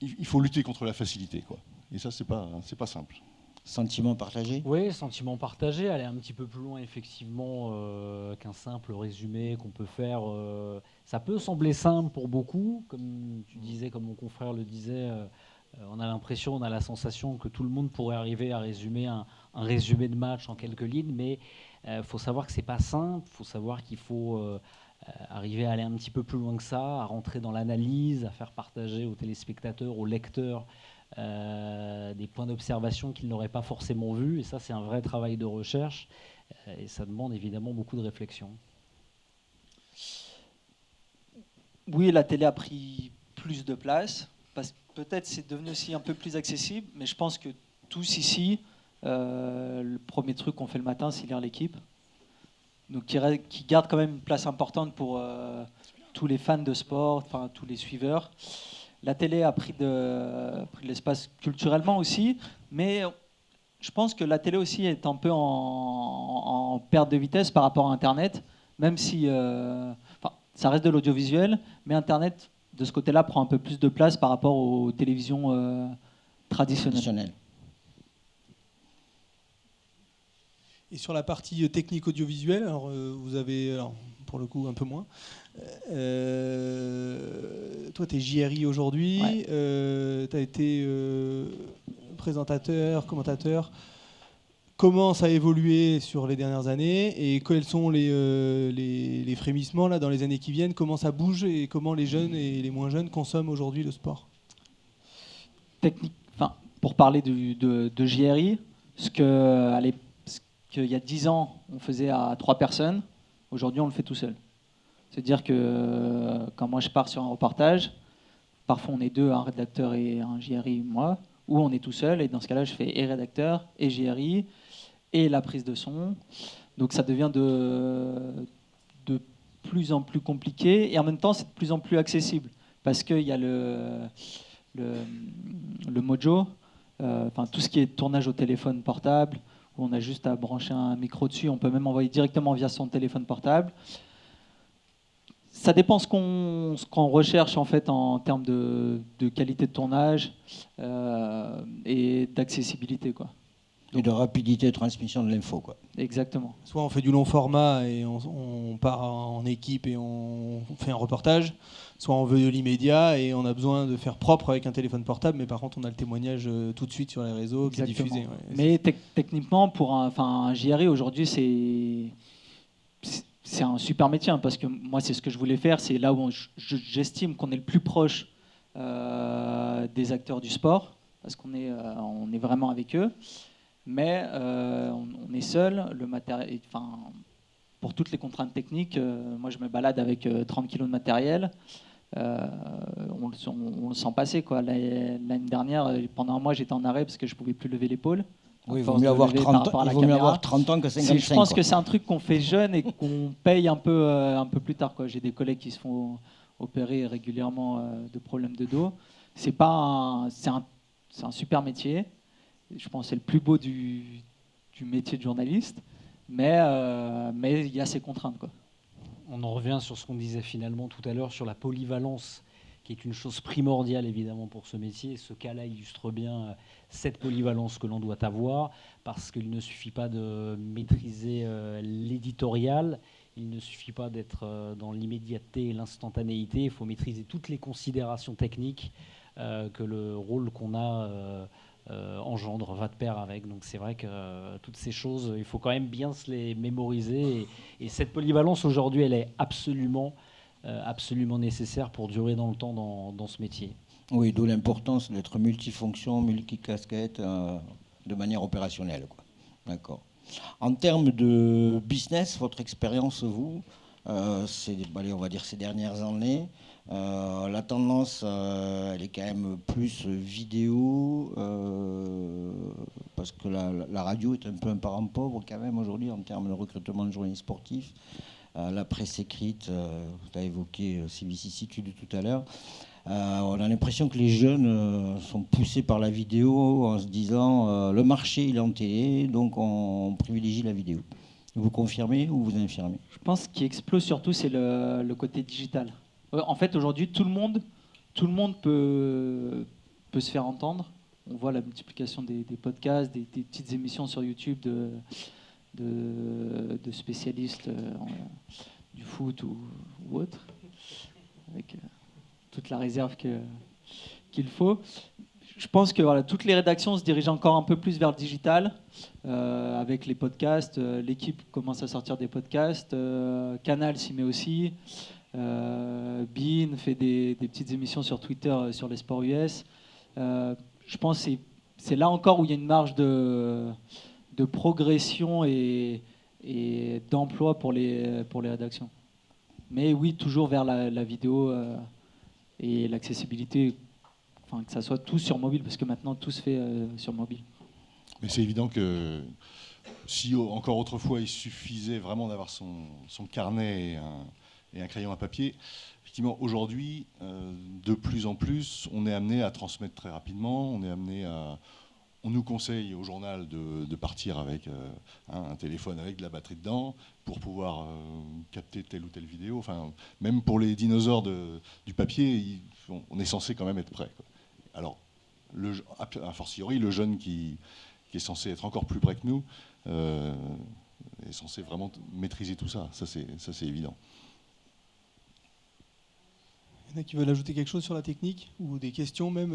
il faut lutter contre la facilité, quoi. Et ça, c'est pas, pas simple. Sentiment partagé Oui, sentiment partagé, aller un petit peu plus loin effectivement euh, qu'un simple résumé qu'on peut faire. Euh, ça peut sembler simple pour beaucoup, comme tu disais, comme mon confrère le disait, euh, on a l'impression, on a la sensation que tout le monde pourrait arriver à résumer un, résumé de match en quelques lignes, mais il faut savoir que c'est pas simple, il faut savoir qu'il faut arriver à aller un petit peu plus loin que ça, à rentrer dans l'analyse, à faire partager aux téléspectateurs, aux lecteurs des points d'observation qu'ils n'auraient pas forcément vus. Et ça, c'est un vrai travail de recherche. Euh, et ça demande évidemment beaucoup de réflexion. Oui, la télé a pris plus de place. Peut-être c'est devenu aussi un peu plus accessible, mais je pense que tous ici, euh, le premier truc qu'on fait le matin, c'est lire l'équipe. Donc qui, garde quand même une place importante pour tous les fans de sport, tous les suiveurs. La télé a pris de, l'espace culturellement aussi, mais je pense que la télé aussi est un peu en, perte de vitesse par rapport à Internet, même si euh, ça reste de l'audiovisuel, mais Internet, de ce côté-là, prend un peu plus de place par rapport aux télévisions euh, traditionnelles. Et sur la partie technique audiovisuelle, alors, euh, vous avez, pour le coup, un peu moins, euh, toi, tu es JRI aujourd'hui. Euh, tu as été euh, présentateur, commentateur. Comment ça a évolué sur les dernières années et quels sont les, les, frémissements là, dans les années qui viennent? Comment ça bouge et comment les jeunes et les moins jeunes consomment aujourd'hui le sport? Technique, enfin, Pour parler de, de JRI, ce qu'il y a 10 ans, on faisait à trois personnes, aujourd'hui, on le fait tout seul. C'est-à-dire que euh, quand moi je pars sur un reportage, parfois on est deux, un rédacteur et un JRI, moi, ou on est tout seul, et dans ce cas-là, je fais et rédacteur, et JRI, et la prise de son. Donc ça devient de, de plus en plus compliqué, et en même temps, c'est de plus en plus accessible, parce qu'il y a le, le, mojo, euh, enfin tout ce qui est tournage au téléphone portable, où on a juste à brancher un micro dessus, on peut même envoyer directement via son téléphone portable ça dépend ce qu'on recherche en fait en termes de, qualité de tournage euh, et d'accessibilité quoi. Et de rapidité de transmission de l'info quoi. Exactement. Soit on fait du long format et on, part en équipe et on fait un reportage, soit on veut de l'immédiat et on a besoin de faire propre avec un téléphone portable, mais par contre on a le témoignage euh, tout de suite sur les réseaux qui est diffusé. mais techniquement pour un, un JRI aujourd'hui c'est c'est un super métier hein, parce que moi c'est ce que je voulais faire, c'est là où j'estime qu'on est le plus proche euh, des acteurs du sport parce qu'on est, euh, on est vraiment avec eux, mais euh, on, est seul. Le matériel, enfin, pour toutes les contraintes techniques, moi je me balade avec 30 kg de matériel. On le, sent passer quoi. L'année dernière, pendant un mois, j'étais en arrêt parce que je pouvais plus lever l'épaule Oui, il vaut mieux avoir lever 30 par rapport à la il vaut mieux avoir 30 ans que C'est- 55, Je pense quoi. que c'est un truc qu'on fait jeune et qu'on paye un peu, euh, un peu plus tard. J'ai des collègues qui se font opérer régulièrement euh, de problèmes de dos. C'est pas un, c'est un, c'est un super métier. Je pense que c'est le plus beau du, du métier de journaliste. Mais euh, mais il y a ses contraintes. Quoi. On en revient sur ce qu'on disait finalement tout à l'heure sur la polyvalence, qui est une chose primordiale évidemment pour ce métier. Ce cas-là illustre bien euh, cette polyvalence que l'on doit avoir, parce qu'il ne suffit pas de maîtriser euh, l'éditorial, il ne suffit pas d'être euh, dans l'immédiateté et l'instantanéité, il faut maîtriser toutes les considérations techniques que le rôle qu'on a engendre, va de pair avec. Donc c'est vrai que toutes ces choses, il faut quand même bien se les mémoriser. Et, et cette polyvalence aujourd'hui, elle est absolument, absolument nécessaire pour durer dans le temps dans, ce métier. Oui, d'où l'importance d'être multifonction, multicasquette, euh, de manière opérationnelle. D'accord. En termes de business, votre expérience, vous, euh, on va dire ces dernières années, euh, la tendance, euh, elle est quand même plus vidéo, euh, parce que la, la radio est un peu un parent pauvre quand même aujourd'hui en termes de recrutement de journalistes sportifs. Euh, la presse écrite, euh, tu as évoqué euh, ces vicissitudes tout à l'heure. Euh, on a l'impression que les jeunes euh, sont poussés par la vidéo en se disant euh, le marché il est en télé, donc on, privilégie la vidéo. Vous confirmez ou vous infirmez? Je pense ce qui explose surtout, c'est le, côté digital. Euh, En fait, aujourd'hui, tout le monde, tout le monde peut, peut se faire entendre. On voit la multiplication des, podcasts, des, petites émissions sur YouTube de, spécialistes euh, du foot ou, autre, avec euh, toute la réserve qu'il faut. Je pense que voilà, toutes les rédactions se dirigent encore un peu plus vers le digital, euh, avec les podcasts. L'équipe commence à sortir des podcasts. Canal s'y met aussi. Bean fait des, des petites émissions sur Twitter sur les sports US. Je pense que c'est là encore où il y a une marge de, de progression et, d'emploi pour les, pour les rédactions. Mais oui, toujours vers la, vidéo euh, et l'accessibilité, que ça soit tout sur mobile, parce que maintenant tout se fait euh, sur mobile. Mais c'est évident que si encore autrefois il suffisait vraiment d'avoir son, son carnet et un, un crayon à papier, effectivement aujourd'hui, euh, de plus en plus, on est amené à transmettre très rapidement, on est amené à... On nous conseille au journal de, partir avec euh, hein, un téléphone avec de la batterie dedans pour pouvoir euh, capter telle ou telle vidéo. Même pour les dinosaures du papier, on, est censé quand même être prêt. Alors, a fortiori, le jeune qui, est censé être encore plus près que nous, euh, est censé vraiment maîtriser tout ça. Ça, c'est ça, c'est évident. Il y en a qui veulent ajouter quelque chose sur la technique ou des questions même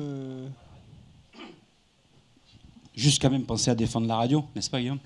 quand même penser à défendre la radio, n'est-ce pas Guillaume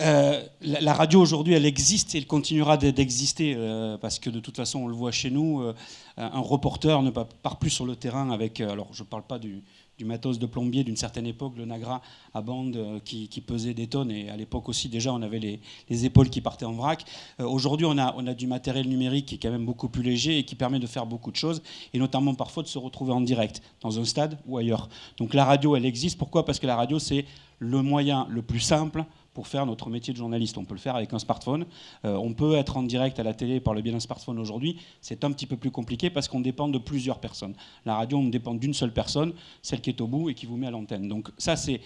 Euh, la, radio aujourd'hui, elle existe et elle continuera d'e- d'exister euh, parce que de toute façon, on le voit chez nous, euh, un reporter ne pa- part plus sur le terrain avec. alors, je ne parle pas du, du matos de plombier d'une certaine époque, le Nagra à bande euh, qui, qui pesait des tonnes et à l'époque aussi déjà on avait les, les épaules qui partaient en vrac. Euh, aujourd'hui, on a, on a du matériel numérique qui est quand même beaucoup plus léger et qui permet de faire beaucoup de choses et notamment parfois de se retrouver en direct dans un stade ou ailleurs. Donc la radio, elle existe. Pourquoi? Parce que la radio, c'est le moyen le plus simple pour faire notre métier de journaliste. On peut le faire avec un smartphone. Euh, on peut être en direct à la télé par le biais d'un smartphone aujourd'hui. C'est un petit peu plus compliqué parce qu'on dépend de plusieurs personnes. La radio, on dépend d'une seule personne, celle qui est au bout et qui vous met à l'antenne. Donc ça, c'est-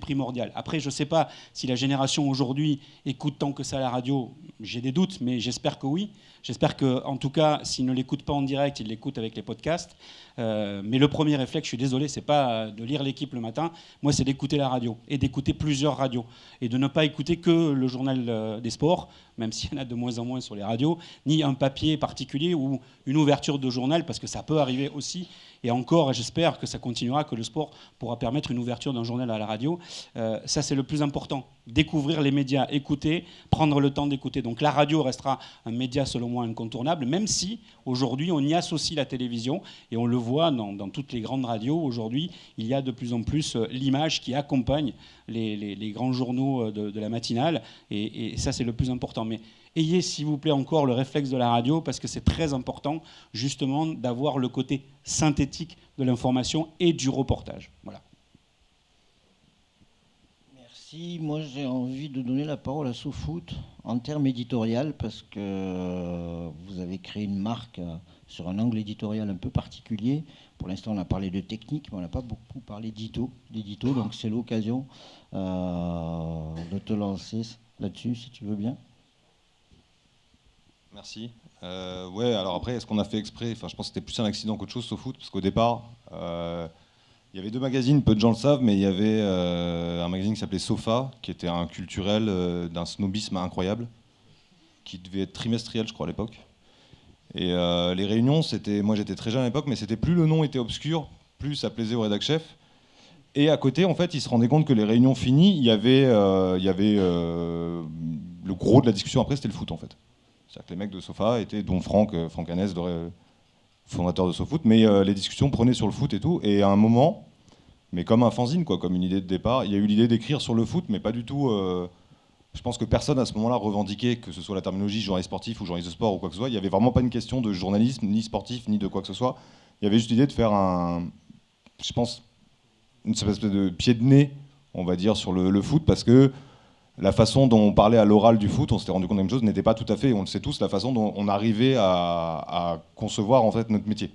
primordial. Après, je ne sais pas si la génération aujourd'hui écoute tant que ça la radio. J'ai des doutes, mais j'espère que oui. J'espère que, en tout cas, s'ils ne l'écoutent pas en direct, ils l'écoutent avec les podcasts. Euh, mais le premier réflexe, je suis désolé, c'est pas de lire l'équipe le matin. Moi, c'est d'écouter la radio et d'écouter plusieurs radios et de ne pas écouter que le journal euh, des sports, même s'il y en a de moins en moins sur les radios, ni un papier particulier ou une ouverture de journal, parce que ça peut arriver aussi. Et encore, j'espère que ça continuera, que le sport pourra permettre une ouverture d'un journal à la radio. Euh, ça, c'est le plus important. Découvrir les médias, écouter, prendre le temps d'écouter. Donc la radio restera un média, selon moi, incontournable, même si aujourd'hui, on y associe la télévision. Et on le voit dans, toutes les grandes radios. Aujourd'hui, il y a de plus en plus euh, l'image qui accompagne les, grands journaux euh, de, de la matinale. Et, et ça, c'est le plus important. Mais ayez, s'il vous plaît, encore le réflexe de la radio, parce que c'est très important, justement, d'avoir le côté synthétique de l'information et du reportage. Voilà. Merci. Moi, j'ai envie de donner la parole à SoFoot en termes éditorial parce que euh, vous avez créé une marque euh, sur un angle éditorial un peu particulier. Pour l'instant, on a parlé de technique, mais on n'a pas beaucoup parlé d'édito. Donc, c'est l'occasion euh, de te lancer là-dessus, si tu veux bien. Merci. ouais, alors après, est-ce qu'on a fait exprès? Je pense que c'était plus un accident qu'autre chose, SoFoot, parce qu'au départ, il y avait deux magazines, peu de gens le savent, mais il y avait euh, un magazine qui s'appelait Sofa, qui était un culturel euh, d'un snobisme incroyable, qui devait être trimestriel, je crois, à l'époque. Et euh, les réunions, c'était, moi j'étais très jeune à l'époque, mais c'était plus le nom était obscur, plus ça plaisait au rédac chef. Et à côté, en fait, ils se rendaient compte que les réunions finies, il y avait, il y avait le gros de la discussion après, c'était le foot, en fait. C'est-à-dire que les mecs de Sofa étaient, dont Franck, Franck Hanès, fondateur de SoFoot, mais euh, les discussions prenaient sur le foot et tout. Et à un moment, mais comme un fanzine, quoi, comme une idée de départ, il y a eu l'idée d'écrire sur le foot, mais pas du tout. Euh, je pense que personne à ce moment-là revendiquait que ce soit la terminologie journaliste sportif ou journaliste de sport ou quoi que ce soit. Il n'y avait vraiment pas une question de journalisme, ni sportif, ni de quoi que ce soit. Il y avait juste l'idée de faire un, je pense, une espèce de pied de nez, on va dire, sur le, le foot, parce que la façon dont on parlait à l'oral du foot, on s'était rendu compte même chose, n'était pas tout à fait, on le sait tous, la façon dont on arrivait à, concevoir en fait notre métier.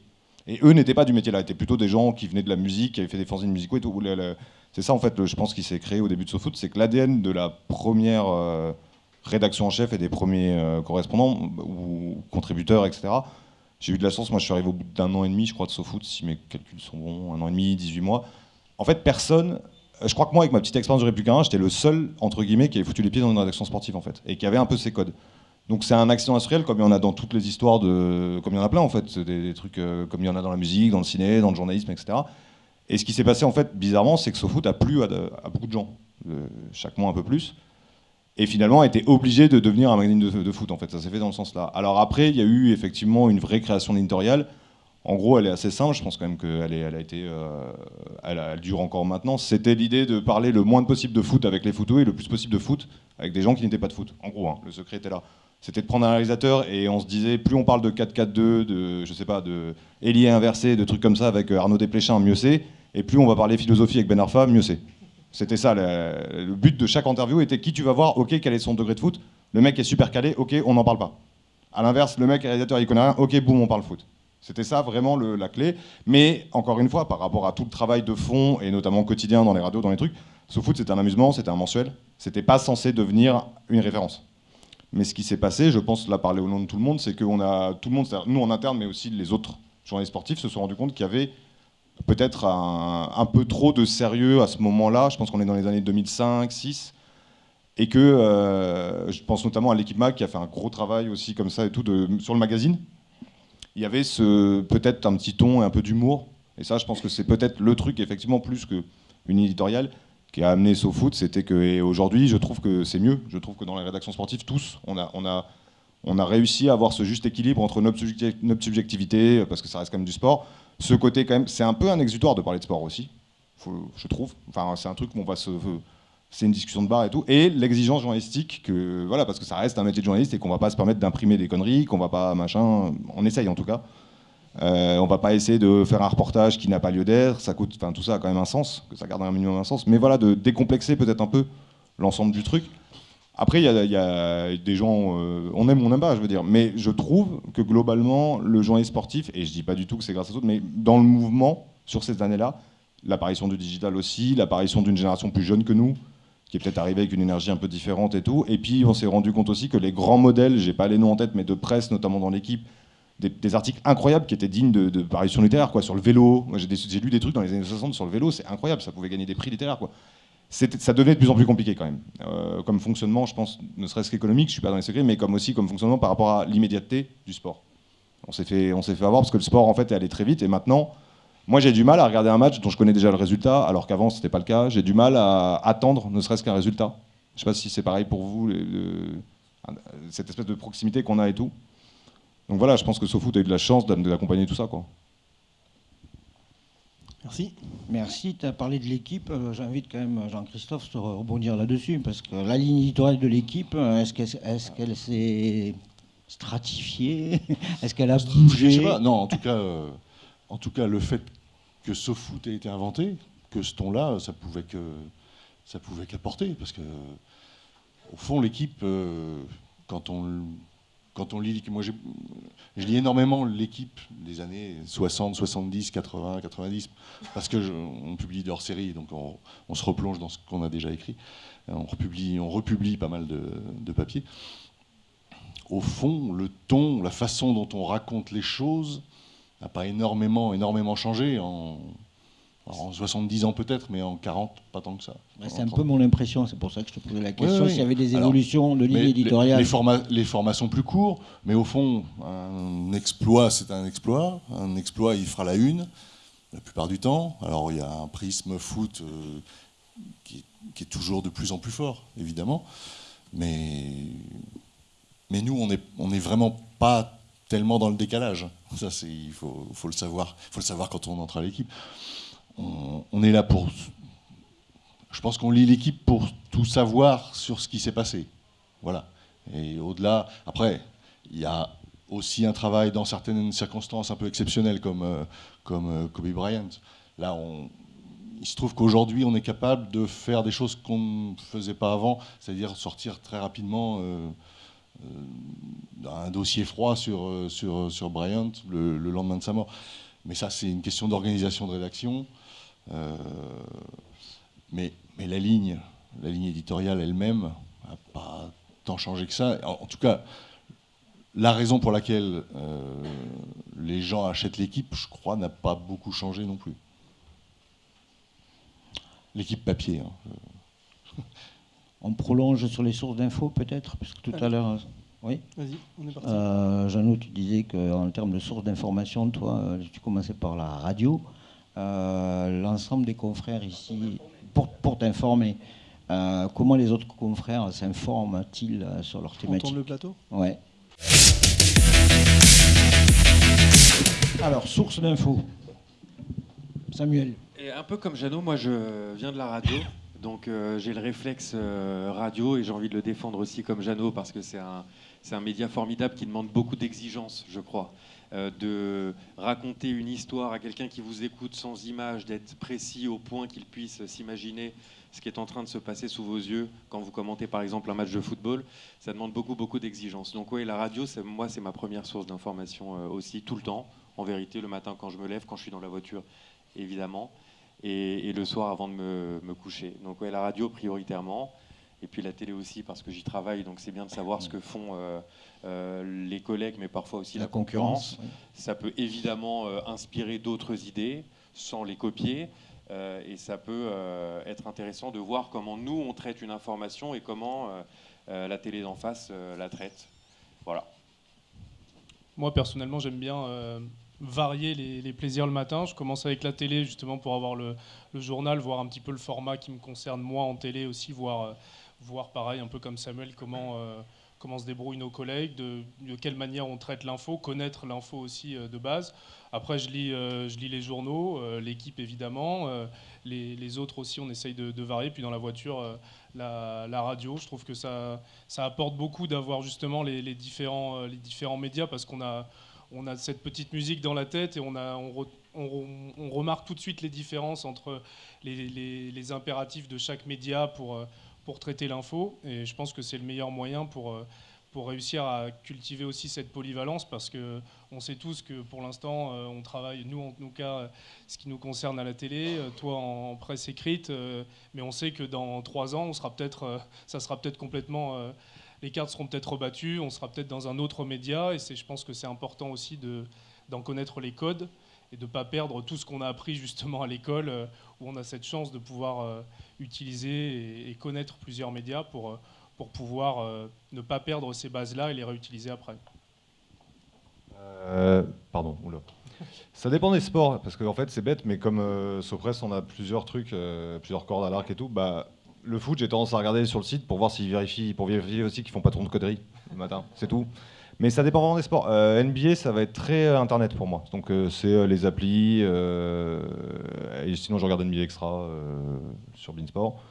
Et eux n'étaient pas du métier là, étaient plutôt des gens qui venaient de la musique, qui avaient fait des fanzines musicaux et tout. C'est ça en fait, je pense, qui s'est créé au début de SoFoot, c'est que l'ADN de la première euh, rédaction en chef et des premiers euh, correspondants ou contributeurs, etc. J'ai eu de la chance, moi je suis arrivé au bout d'un an et demi, je crois, de SoFoot, si mes calculs sont bons, un an et demi, 18 mois. En fait, personne je crois que moi, avec ma petite expérience de républicain, j'étais le seul, entre guillemets, qui avait foutu les pieds dans une rédaction sportive, en fait, et qui avait un peu ses codes. Donc c'est un accident industriel comme il y en a dans toutes les histoires de... Comme il y en a plein, en fait, des, trucs euh, comme il y en a dans la musique, dans le ciné, dans le journalisme, etc. Et ce qui s'est passé, en fait, bizarrement, c'est que SoFoot a plu à, beaucoup de gens, euh, chaque mois un peu plus, et finalement a été obligé de devenir un magazine de, de foot, en fait, ça s'est fait dans ce sens-là. Alors après, il y a eu effectivement une vraie création d'éditorial, en gros, elle est assez simple. Je pense quand même qu'elle elle a été, euh, elle, dure encore maintenant. C'était l'idée de parler le moins possible de foot avec les photos et le plus possible de foot avec des gens qui n'étaient pas de foot. En gros, hein, le secret était là. C'était de prendre un réalisateur et on se disait plus on parle de 4-4-2, de je sais pas, de ailier inversé, de trucs comme ça avec euh, Arnaud Desplechin, mieux c'est. Et plus on va parler philosophie avec Ben Arfa, mieux c'est. C'était ça. Le, le but de chaque interview était qui tu vas voir, ok, quel est son degré de foot? Le mec est super calé, ok, on n'en parle pas. À l'inverse, le mec réalisateur il connaît rien, ok, boum, on parle foot. C'était ça vraiment la clé. Mais encore une fois, par rapport à tout le travail de fond, et notamment quotidien dans les radios, dans les trucs, foot c'était un amusement, c'était un mensuel. C'était pas censé devenir une référence. Mais ce qui s'est passé, je pense là parler au nom de tout le monde, c'est que a tout le monde, nous en interne, mais aussi les autres journalistes sportifs, se sont rendus compte qu'il y avait peut-être un, peu trop de sérieux à ce moment-là. Je pense qu'on est dans les années 2005, 2006 et que euh, je pense notamment à l'équipe Mag qui a fait un gros travail aussi comme ça et tout de, sur le magazine il y avait peut-être un petit ton et un peu d'humour. Et ça, je pense que c'est peut-être le truc, effectivement, plus qu'une éditoriale qui a amené SoFoot. C'était que, aujourd'hui, je trouve que c'est mieux. Je trouve que dans les rédactions sportives, tous, on a, on a, on a réussi à avoir ce juste équilibre entre notre, subjectivité, parce que ça reste quand même du sport. Ce côté, quand même, c'est un peu un exutoire de parler de sport aussi, je trouve. Enfin, c'est un truc où on va se c'est une discussion de bar et tout, et l'exigence journalistique, que, voilà, parce que ça reste un métier de journaliste et qu'on va pas se permettre d'imprimer des conneries, qu'on va pas machin, on essaye en tout cas. Euh, on va pas essayer de faire un reportage qui n'a pas lieu d'être, ça coûte, enfin tout ça a quand même un sens, que ça garde un minimum un sens, mais voilà, de décomplexer peut-être un peu l'ensemble du truc. Après, il y, a des gens, euh, on aime ou on n'aime pas, je veux dire, mais je trouve que globalement, le journaliste sportif, et je dis pas du tout que c'est grâce à d'autres, mais dans le mouvement, sur ces années-là, l'apparition du digital aussi, l'apparition d'une génération plus jeune que nous, qui est peut-être arrivé avec une énergie un peu différente et tout. Et puis on s'est rendu compte aussi que les grands modèles, j'ai pas les noms en tête, mais de presse, notamment dans l'équipe, des, articles incroyables qui étaient dignes de, de parution littéraire, quoi, sur le vélo. Moi j'ai lu des trucs dans les années 60 sur le vélo, c'est incroyable, ça pouvait gagner des prix littéraires, quoi. Ça devenait de plus en plus compliqué quand même. Euh, comme fonctionnement, je pense, ne serait-ce qu'économique, je suis pas dans les secrets, mais comme aussi comme fonctionnement par rapport à l'immédiateté du sport. On s'est fait, on s'est fait avoir parce que le sport en fait est allé très vite et maintenant moi, j'ai du mal à regarder un match dont je connais déjà le résultat, alors qu'avant, ce n'était pas le cas. J'ai du mal à attendre, ne serait-ce qu'un résultat. Je ne sais pas si c'est pareil pour vous, cette espèce de proximité qu'on a et tout. Donc voilà, je pense que SoFoot a eu de la chance d'accompagner tout ça. Quoi. Merci. Merci. Tu as parlé de l'équipe. Euh, j'invite quand même Jean-Christophe à rebondir là-dessus, parce que la ligne éditoriale de l'équipe, euh, est-ce qu'elle s'est stratifiée? <laughs> Est-ce qu'elle a bougé? Non, en tout cas, euh, en tout cas, le fait que SoFoot ait été inventé, que ce ton-là, ça pouvait que, ça pouvait qu'apporter, parce que au fond, l'équipe, euh, quand on quand on lit, moi je lis énormément l'équipe des années 60, 70, 80, 90, parce que on publie de hors-série, donc on, se replonge dans ce qu'on a déjà écrit. On republie, on republie pas mal de, de papiers. Au fond, le ton, la façon dont on raconte les choses n'a pas énormément, énormément changé en, en 70 ans peut-être, mais en 40, pas tant que ça. c'est un peu mon impression, c'est pour ça que je te posais la question, s'il y avait des évolutions de ligne éditoriale. Les, formats sont plus courts, mais au fond, un exploit, c'est un exploit. Un exploit, il fera la une, la plupart du temps. Alors il y a un prisme foot euh, qui, est toujours de plus en plus fort, évidemment. Mais, mais nous, on n'est on est vraiment pas tellement dans le décalage. Ça, il faut, le savoir. Faut le savoir quand on entre à l'équipe on, est là pour. Je pense qu'on lit l'équipe pour tout savoir sur ce qui s'est passé. Voilà. Et au-delà, après, il y a aussi un travail dans certaines circonstances un peu exceptionnelles comme, euh, comme euh, Kobe Bryant. Là, il se trouve qu'aujourd'hui, on est capable de faire des choses qu'on ne faisait pas avant, c'est-à-dire sortir très rapidement euh, un dossier froid sur, sur, sur Bryant le, le, lendemain de sa mort. Mais ça, c'est une question d'organisation de rédaction. Euh, mais, la ligne, la ligne éditoriale elle-même n'a pas tant changé que ça. En, tout cas, la raison pour laquelle euh, les gens achètent l'équipe, je crois, n'a pas beaucoup changé non plus. L'équipe papier. Hein. On prolonge sur les sources d'infos peut-être Parce que tout à l'heure. Oui Vas-y, on est parti. Euh, Jeannot, tu disais qu'en termes de sources d'information, toi, tu commençais par la radio. Euh, l'ensemble des confrères ici, pour, pour t'informer, euh, comment les autres confrères s'informent-ils euh, sur leur thématique On le plateau? Ouais. Alors, source d'infos. Samuel. Et un peu comme Jeannot, moi je viens de la radio, donc j'ai le réflexe radio et j'ai envie de le défendre aussi comme Jeannot parce que c'est un, un média formidable qui demande beaucoup d'exigences, je crois. Euh, de raconter une histoire à quelqu'un qui vous écoute sans image, d'être précis au point qu'il puisse s'imaginer ce qui est en train de se passer sous vos yeux quand vous commentez par exemple un match de football, ça demande beaucoup beaucoup d'exigences. Donc oui, la radio, moi c'est ma première source d'information euh, aussi tout le temps. En vérité, le matin quand je me lève, quand je suis dans la voiture, évidemment, et, le soir avant de me, coucher. Donc oui, la radio prioritairement et puis la télé aussi parce que j'y travaille, donc c'est bien de savoir ce que font euh, euh, les collègues, mais parfois aussi la, concurrence. Ça peut évidemment euh, inspirer d'autres idées sans les copier, et ça peut être intéressant de voir comment nous on traite une information et comment la télé d'en face la traite. Voilà. Moi personnellement, j'aime bien varier les, plaisirs le matin. Je commence avec la télé justement pour avoir le, le, journal, voir un petit peu le format qui me concerne moi en télé aussi, voir voir pareil, un peu comme Samuel, comment, euh, comment se débrouillent nos collègues, de, quelle manière on traite l'info, connaître l'info aussi euh, de base. Après, je lis, euh, je lis les journaux, l'équipe évidemment, les, autres aussi, on essaye de, varier. Puis dans la voiture, la, radio, je trouve que ça, ça apporte beaucoup d'avoir justement les, différents, les différents médias parce qu'on a, on a cette petite musique dans la tête et on, a, on, remarque tout de suite les différences entre les, les impératifs de chaque média pour pour traiter l'info. Et je pense que c'est le meilleur moyen pour, euh, pour réussir à cultiver aussi cette polyvalence parce que on sait tous que pour l'instant euh, on travaille, nous en tout cas, ce qui nous concerne à la télé, euh, toi en presse écrite, mais on sait que dans trois ans, on sera ça sera peut-être complètement, les cartes seront peut-être rebattues, on sera peut-être dans un autre média et je pense que c'est important aussi de, d'en connaître les codes et de ne pas perdre tout ce qu'on a appris justement à l'école, euh, où on a cette chance de pouvoir euh, utiliser et, connaître plusieurs médias pour, euh, pour pouvoir ne pas perdre ces bases-là et les réutiliser après. pardon, oula. Ça dépend des sports, parce qu'en fait c'est bête, mais comme Sopress, on a plusieurs trucs, plusieurs cordes à l'arc et tout, bah, le foot, j'ai tendance à regarder sur le site pour voir s'ils vérifient, pour vérifier aussi qu'ils font pas trop de conneries le matin, c'est tout. Mais ça dépend vraiment des sports. Euh, NBA, ça va être très euh, internet pour moi. Donc euh, c'est les applis. sinon, je regarde NBA Extra sur Beansport.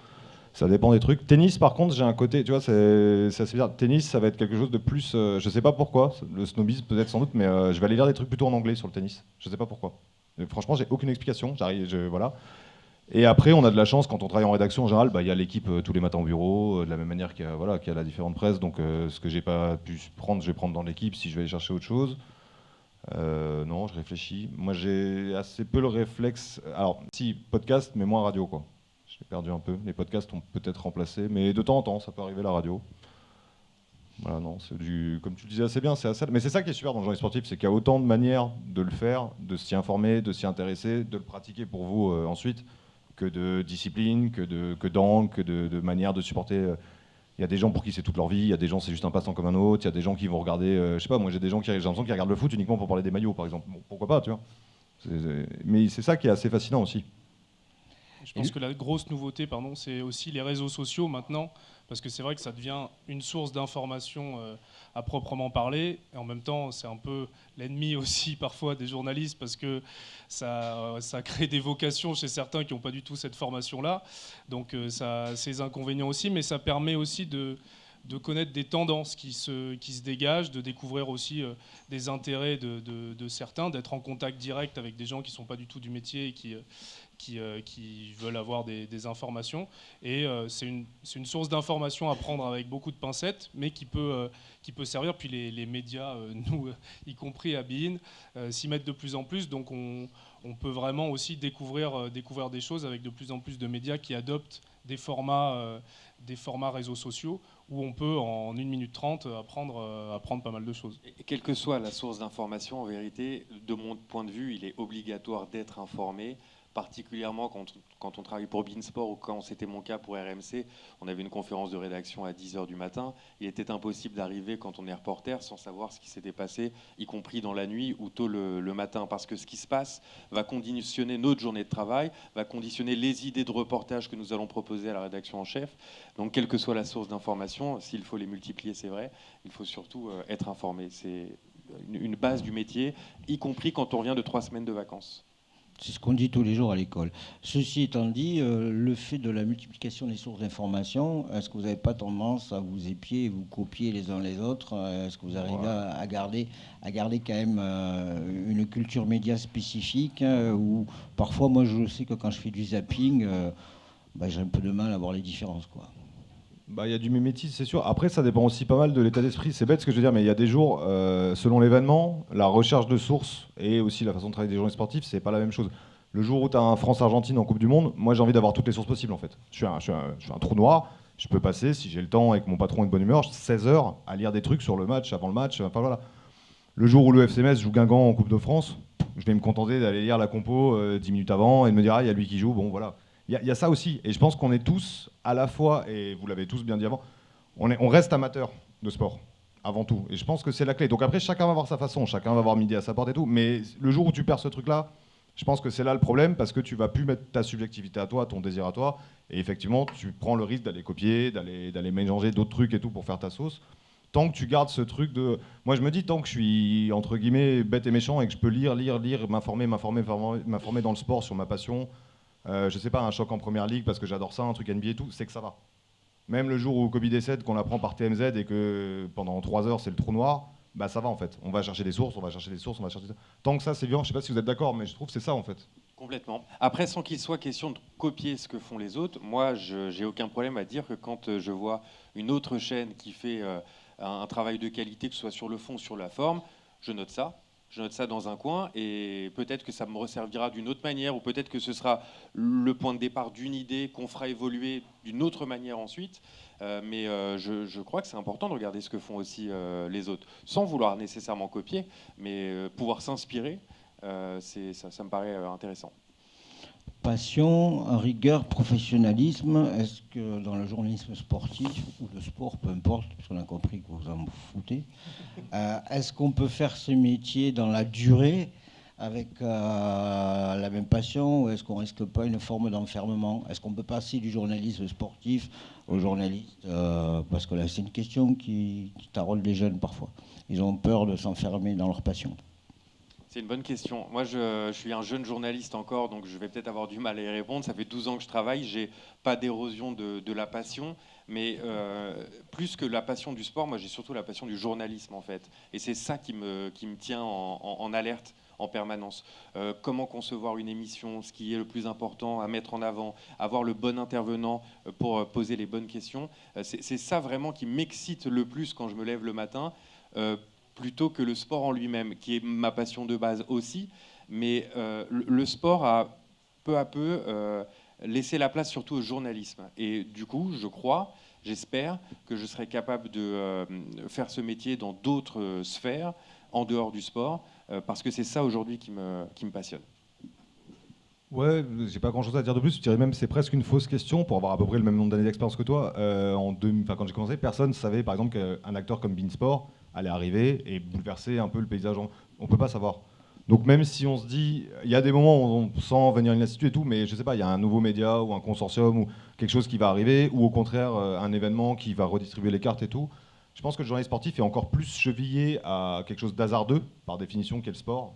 Ça dépend des trucs. Tennis, par contre, j'ai un côté, tu vois, c'est assez bizarre. Tennis, ça va être quelque chose de plus. je sais pas pourquoi. Le snobisme, peut-être sans doute, mais je vais aller lire des trucs plutôt en anglais sur le tennis. Je sais pas pourquoi. franchement, j'ai aucune explication. J'arrive, voilà. Et après, on a de la chance quand on travaille en rédaction en général, bah, il y a l'équipe euh, tous les matins au bureau, euh, de la même manière qu'il y a, la différente presse. Donc euh, ce que j'ai pas pu prendre, je vais prendre dans l'équipe si je vais aller chercher autre chose. Non, je réfléchis. Moi, j'ai assez peu le réflexe. Alors, si podcast, mais moins radio, quoi. Je l'ai perdu un peu. Les podcasts ont peut-être remplacé, mais de temps en temps, ça peut arriver la radio. Voilà, non, c'est du, comme tu le disais assez bien, c'est assez, mais c'est ça qui est super dans le journalisme sportif, c'est qu'il y a autant de manières de le faire, de s'y informer, de s'y intéresser, de le pratiquer pour vous ensuite, que de discipline, que de que d'angle, que de, de manière de supporter. euh. Il y a des gens pour qui c'est toute leur vie, il y a des gens c'est juste un passe-temps comme un autre, il y a des gens qui vont regarder, euh, je sais pas, moi j'ai des gens qui j'ai l'impression qu'ils regardent le foot uniquement pour parler des maillots par exemple. Bon, pourquoi pas, tu vois. C'est- mais c'est ça qui est assez fascinant aussi. Je pense que la grosse nouveauté, pardon, c'est aussi les réseaux sociaux maintenant, parce que c'est vrai que ça devient une source d'information euh, à proprement parler, et en même temps, c'est un peu l'ennemi <laughs> aussi parfois des journalistes, parce que ça, euh, crée des vocations chez certains qui n'ont pas du tout cette formation-là. Donc euh, ça a ses inconvénients aussi, mais ça permet aussi de connaître des tendances qui se, qui se dégagent, de découvrir aussi des intérêts de, de- certains, d'être en contact direct avec des gens qui ne sont pas du tout du métier et qui, qui, euh, qui veulent avoir des, informations. Et euh, c'est une, source d'information à prendre avec beaucoup de pincettes, mais qui peut, euh, servir. Puis les, médias, <laughs> nous, y compris à Bein, s'y mettent de plus en plus. Donc on, peut vraiment aussi découvrir, des choses avec de plus en plus de médias qui adoptent des formats, des formats réseaux sociaux où on peut en 1 minute 30 apprendre, apprendre pas mal de choses. Quelle que soit la source d'information, en vérité, de mon point de vue, il est obligatoire d'être informé, particulièrement quand, on travaille pour Beansport ou quand c'était mon cas pour RMC. On avait une conférence de rédaction à 10h du matin. Il était impossible d'arriver quand on est reporter sans savoir ce qui s'était passé, y compris dans la nuit ou tôt le, le matin, parce que ce qui se passe va conditionner notre journée de travail, va conditionner les idées de reportage que nous allons proposer à la rédaction en chef. Donc, quelle que soit la source d'information, s'il faut les multiplier, c'est vrai, il faut surtout euh, être informé. C'est une base du métier, y compris quand on revient de trois semaines de vacances. C'est ce qu'on dit tous les jours à l'école. Ceci étant dit, euh, le fait de la multiplication des sources d'information, est-ce que vous n'avez pas tendance à vous épier et vous copier les uns les autres? Euh, Est-ce que vous arrivez à, à garder, à garder quand même euh, une culture média spécifique hein, Ou parfois, moi, je sais que quand je fais du zapping, euh, bah, j'ai un peu de mal à voir les différences. Quoi. Bah, il y a du mimétisme, c'est sûr. Après, ça dépend aussi pas mal de l'état d'esprit. C'est bête ce que je veux dire, mais il y a des jours, euh, selon l'événement, la recherche de sources et aussi la façon de travailler des journalistes sportifs, c'est pas la même chose. Le jour où tu as un France-Argentine en Coupe du Monde, moi j'ai envie d'avoir toutes les sources possibles en fait. Je suis un, je trou noir. Je peux passer, si j'ai le temps et que mon patron est de bonne humeur, 16 heures à lire des trucs sur le match, avant le match. Enfin voilà. Le jour où le FCMS joue Guingamp en Coupe de France, je vais me contenter d'aller lire la compo euh, 10 minutes avant et de me dire, ah, il y a lui qui joue. Bon, voilà. Il y, a- ça aussi. Et je pense qu'on est tous, à la fois, et vous l'avez tous bien dit avant, on, on reste amateur de sport, avant tout. Et je pense que c'est la clé. Donc après, chacun va avoir sa façon, chacun va avoir midi à sa porte et tout. Mais le jour où tu perds ce truc-là, je pense que c'est là le problème parce que tu vas plus mettre ta subjectivité à toi, ton désir à toi. Et effectivement, tu prends le risque d'aller copier, d'aller mélanger d'autres trucs et tout pour faire ta sauce. Tant que tu gardes ce truc de. Moi, je me dis, tant que je suis, entre guillemets, bête et méchant et que je peux lire, lire, lire, m'informer, m'informer- m'informer dans le sport sur ma passion, euh, je sais pas, un choc en première ligue parce que j'adore ça, un truc NBA et tout, c'est que ça va. Même le jour où Kobe décède, qu'on apprend par TMZ et que pendant trois heures c'est le trou noir, bah ça va en fait. On va chercher des sources, on va chercher des sources, on va chercher. Tant que ça c'est vivant, je sais pas si vous êtes d'accord, mais je trouve que c'est ça en fait. Complètement. Après, sans qu'il soit question de copier ce que font les autres, moi, j'ai aucun problème à dire que quand euh, je vois une autre chaîne qui fait euh, un, un travail de qualité, que ce soit sur le fond sur la forme, je note ça. Je note ça dans un coin et peut-être que ça me resservira d'une autre manière ou peut-être que ce sera le point de départ d'une idée qu'on fera évoluer d'une autre manière ensuite. Euh, mais euh, je, crois que c'est important de regarder ce que font aussi euh, les autres, sans vouloir nécessairement copier, mais pouvoir s'inspirer, ça, me paraît intéressant. Passion, rigueur, professionnalisme, est-ce que dans le journalisme sportif ou le sport, peu importe, puisqu'on a compris que vous en foutez, <laughs> euh, est-ce qu'on peut faire ce métier dans la durée avec euh, la même passion ou est-ce qu'on risque pas une forme d'enfermement? Est-ce qu'on peut passer du journalisme sportif au journaliste euh, Parce que là, c'est une question qui, qui taraude les jeunes parfois. Ils ont peur de s'enfermer dans leur passion. C'est une bonne question. Moi, je, suis un jeune journaliste encore, donc je vais peut-être avoir du mal à y répondre. Ça fait 12 ans que je travaille, j'ai pas d'érosion de, la passion, mais euh, plus que la passion du sport, moi j'ai surtout la passion du journalisme en fait. Et c'est ça qui me, tient en, alerte en permanence. Euh, comment concevoir une émission, ce qui est le plus important à mettre en avant, avoir le bon intervenant euh, pour poser les bonnes questions. C'est ça vraiment qui m'excite le plus quand je me lève le matin, plutôt que le sport en lui-même, qui est ma passion de base aussi. Mais le sport a peu à peu laissé la place surtout au journalisme. Et du coup, je crois, j'espère que je serai capable de faire ce métier dans d'autres sphères, en dehors du sport, euh, parce que c'est ça aujourd'hui qui me, qui me passionne. Ouais, j'ai pas grand chose à dire de plus. Je dirais même c'est presque une fausse question pour avoir à peu près le même nombre d'années d'expérience que toi. Euh, en deux, quand j'ai commencé, personne ne savait par exemple qu'un acteur comme Beansport allait arriver et bouleverser un peu le paysage. On peut pas savoir. Donc même si on se dit, il y a des moments où on sent venir une lassitude et tout, mais je sais pas, il y a un nouveau média ou un consortium ou quelque chose qui va arriver, ou au contraire euh, un événement qui va redistribuer les cartes et tout. Je pense que le journaliste sportif est encore plus chevillé à quelque chose d'hasardeux, par définition, qu'est le sport,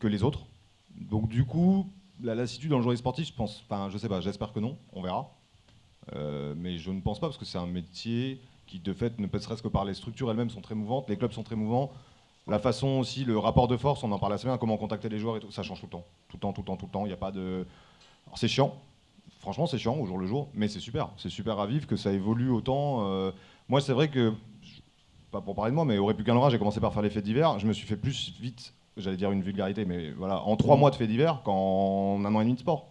que les autres. Donc du coup, la lassitude dans le journaliste sportif, je pense, enfin, je sais pas, j'espère que non, on verra. Euh, mais je ne pense pas parce que c'est un métier qui, de fait, ne peut serait-ce que par les structures elles-mêmes sont très mouvantes, les clubs sont très mouvants. La façon aussi, le rapport de force, on en parle assez bien, comment contacter les joueurs et tout, ça change tout le temps, tout le temps, tout le temps, tout le temps. Il n'y a pas de. c'est chiant. Franchement, c'est chiant au jour le jour, mais c'est super. C'est super à vivre que ça évolue autant. Euh, moi, c'est vrai que pas pour parler de moi, mais au Républicain j'ai commencé par faire les faits divers. Je me suis fait plus vite, j'allais dire une vulgarité, mais voilà, en trois mois de faits divers qu'en un an et demi de sport.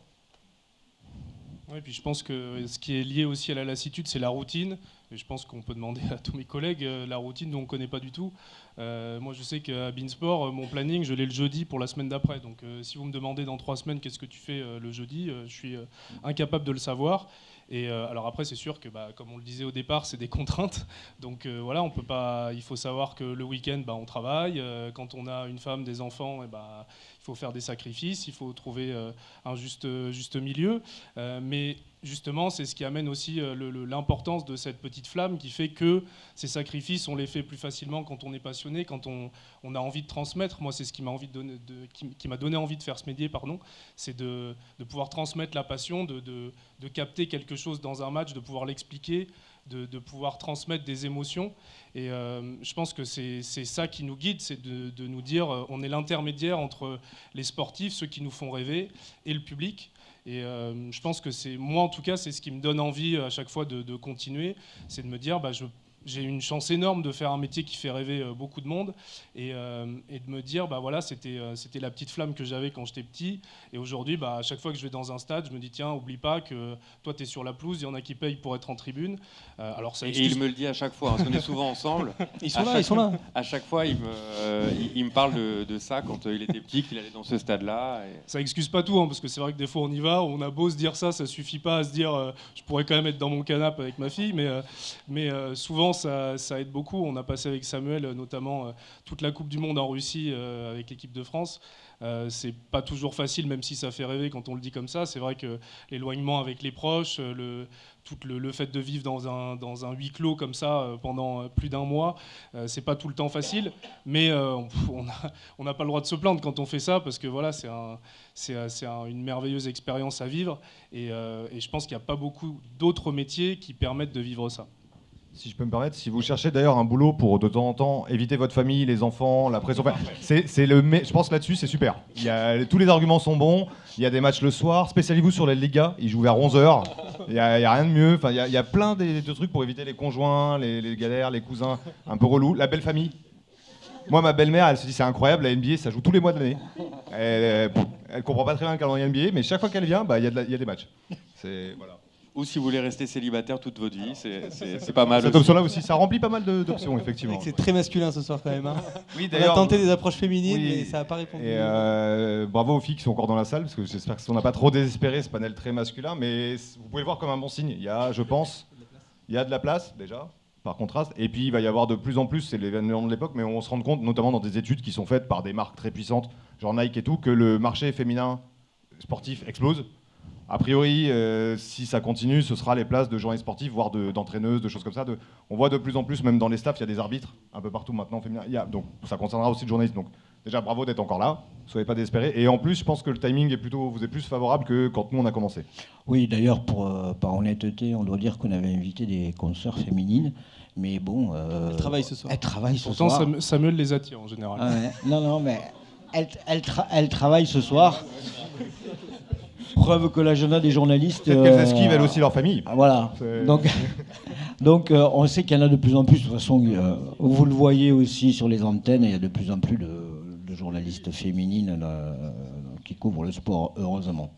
Oui, puis je pense que ce qui est lié aussi à la lassitude, c'est la routine. Je pense qu'on peut demander <laughs> à tous mes collègues euh, la routine dont on ne connaît pas du tout. Euh, moi, je sais qu'à Beansport, euh, mon planning, je l'ai le jeudi pour la semaine d'après. Donc, si vous me demandez dans trois semaines qu'est-ce que tu fais le jeudi, je suis incapable de le savoir. Et alors après, c'est sûr que, bah, comme on le disait au départ, c'est des <laughs> contraintes. Donc voilà, on peut pas. Il faut savoir que le week-end, bah, on travaille. Quand on a une femme, des enfants, eh bah, il faut faire des sacrifices. Il faut trouver un juste, juste milieu. mais justement, c'est ce qui amène aussi euh, l'importance de cette petite flamme qui fait que ces sacrifices, on les fait plus facilement quand on est passionné, quand on, a envie de transmettre. Moi, c'est ce qui m'a donné envie de faire ce métier, pardon, c'est de, pouvoir transmettre la passion, de, capter quelque chose dans un match, de pouvoir l'expliquer, de, pouvoir transmettre des émotions. Et euh, je pense que c'est ça qui nous guide, c'est de, nous dire, euh, on est l'intermédiaire entre les sportifs, ceux qui nous font rêver, et le public. Et euh, je pense que c'est moi en tout cas, c'est ce qui me donne envie à chaque fois de, continuer, c'est de me dire, bah, je j'ai une chance énorme de faire un métier qui fait rêver euh, beaucoup de monde et, euh, et de me dire bah voilà c'était euh, c'était la petite flamme que j'avais quand j'étais petit. Et aujourd'hui bah, à chaque fois que je vais dans un stade je me dis tiens oublie pas que toi tu es sur la pelouse il y en a qui payent pour être en tribune. Alors ça et il me le dit à chaque fois hein, parce qu'on est souvent ensemble. <laughs> Ils sont là ils sont là. À chaque fois il me, il, me parle de, de, ça quand il était petit qu'il allait dans ce stade là et... ça excuse pas tout hein, parce que c'est vrai que des fois on y va on a beau se dire ça ça suffit pas à se dire je pourrais quand même être dans mon canapé avec ma fille mais mais souvent ça, aide beaucoup. On a passé avec Samuel euh, notamment euh, toute la Coupe du Monde en Russie euh, avec l'équipe de France. c'est pas toujours facile, même si ça fait rêver quand on le dit comme ça. C'est vrai que l'éloignement avec les proches, le, tout le, fait de vivre dans un, huis clos comme ça pendant plus d'un mois, c'est pas tout le temps facile. Mais on n'a pas le droit de se plaindre quand on fait ça, parce que voilà, c'est un, une merveilleuse expérience à vivre. Et, et je pense qu'il n'y a pas beaucoup d'autres métiers qui permettent de vivre ça si je peux me permettre, si vous cherchez d'ailleurs un boulot pour de temps en temps éviter votre famille, les enfants, la pression, c'est le, je pense là-dessus c'est super. Tous les arguments sont bons. Il y a des matchs le soir. Spécialisez-vous sur les Liga, ils jouent vers 11h. Il n'y a, rien de mieux. Enfin, il y a, plein de, trucs pour éviter les conjoints, les, galères, les cousins un peu relous. La belle famille. Moi, ma belle-mère, elle se dit c'est incroyable, la NBA, ça joue tous les mois de l'année. Elle, elle, comprend pas très bien le calendrier NBA, mais chaque fois qu'elle vient, bah, il y, y, a des matchs. C'est voilà. Ou si vous voulez rester célibataire toute votre vie, c'est pas mal. Cette option-là aussi, ça remplit pas mal d'options, <laughs> effectivement. C'est très masculin ce soir quand même. Hein. <laughs> Oui, On a tenté des approches féminines, mais ça n'a pas répondu. Et euh, bravo aux filles qui sont encore dans la salle, parce que j'espère qu'on n'a pas trop désespéré ce panel très masculin, mais vous pouvez le voir comme un bon signe. Il y a, je pense, il y a de la place déjà, par contraste, et puis il va y avoir de plus en plus, c'est l'événement de l'époque, mais on se rend compte, notamment dans des études qui sont faites par des marques très puissantes, genre Nike et tout, que le marché féminin sportif explose a priori, euh, si ça continue, ce sera les places de journalistes sportifs, voire d'entraîneuses, de, choses comme ça. on voit de plus en plus, même dans les staffs, il y a des arbitres un peu partout maintenant féminins. donc ça concernera aussi le journaliste. Donc déjà, bravo d'être encore là. Soyez pas désespérés. Et en plus, je pense que le timing est plutôt, vous est plus favorable que quand nous on a commencé. Oui, d'ailleurs, pour euh, par honnêteté, on doit dire qu'on avait invité des consoeurs féminines. Mais bon. Euh, elles travaillent ce soir. Elles travaillent ce Pourtant, soir. Samuel les attire en général. Ah non, non, mais elle, elle, elle travaille ce soir. Preuve que l'agenda des journalistes. Peut-être qu'elles esquivent elles aussi leur famille. Voilà. Donc, <laughs> donc on sait qu'il y en a de plus en plus. De toute façon, vous le voyez aussi sur les antennes, il y a de plus en plus de, de journalistes féminines qui couvrent le sport, heureusement.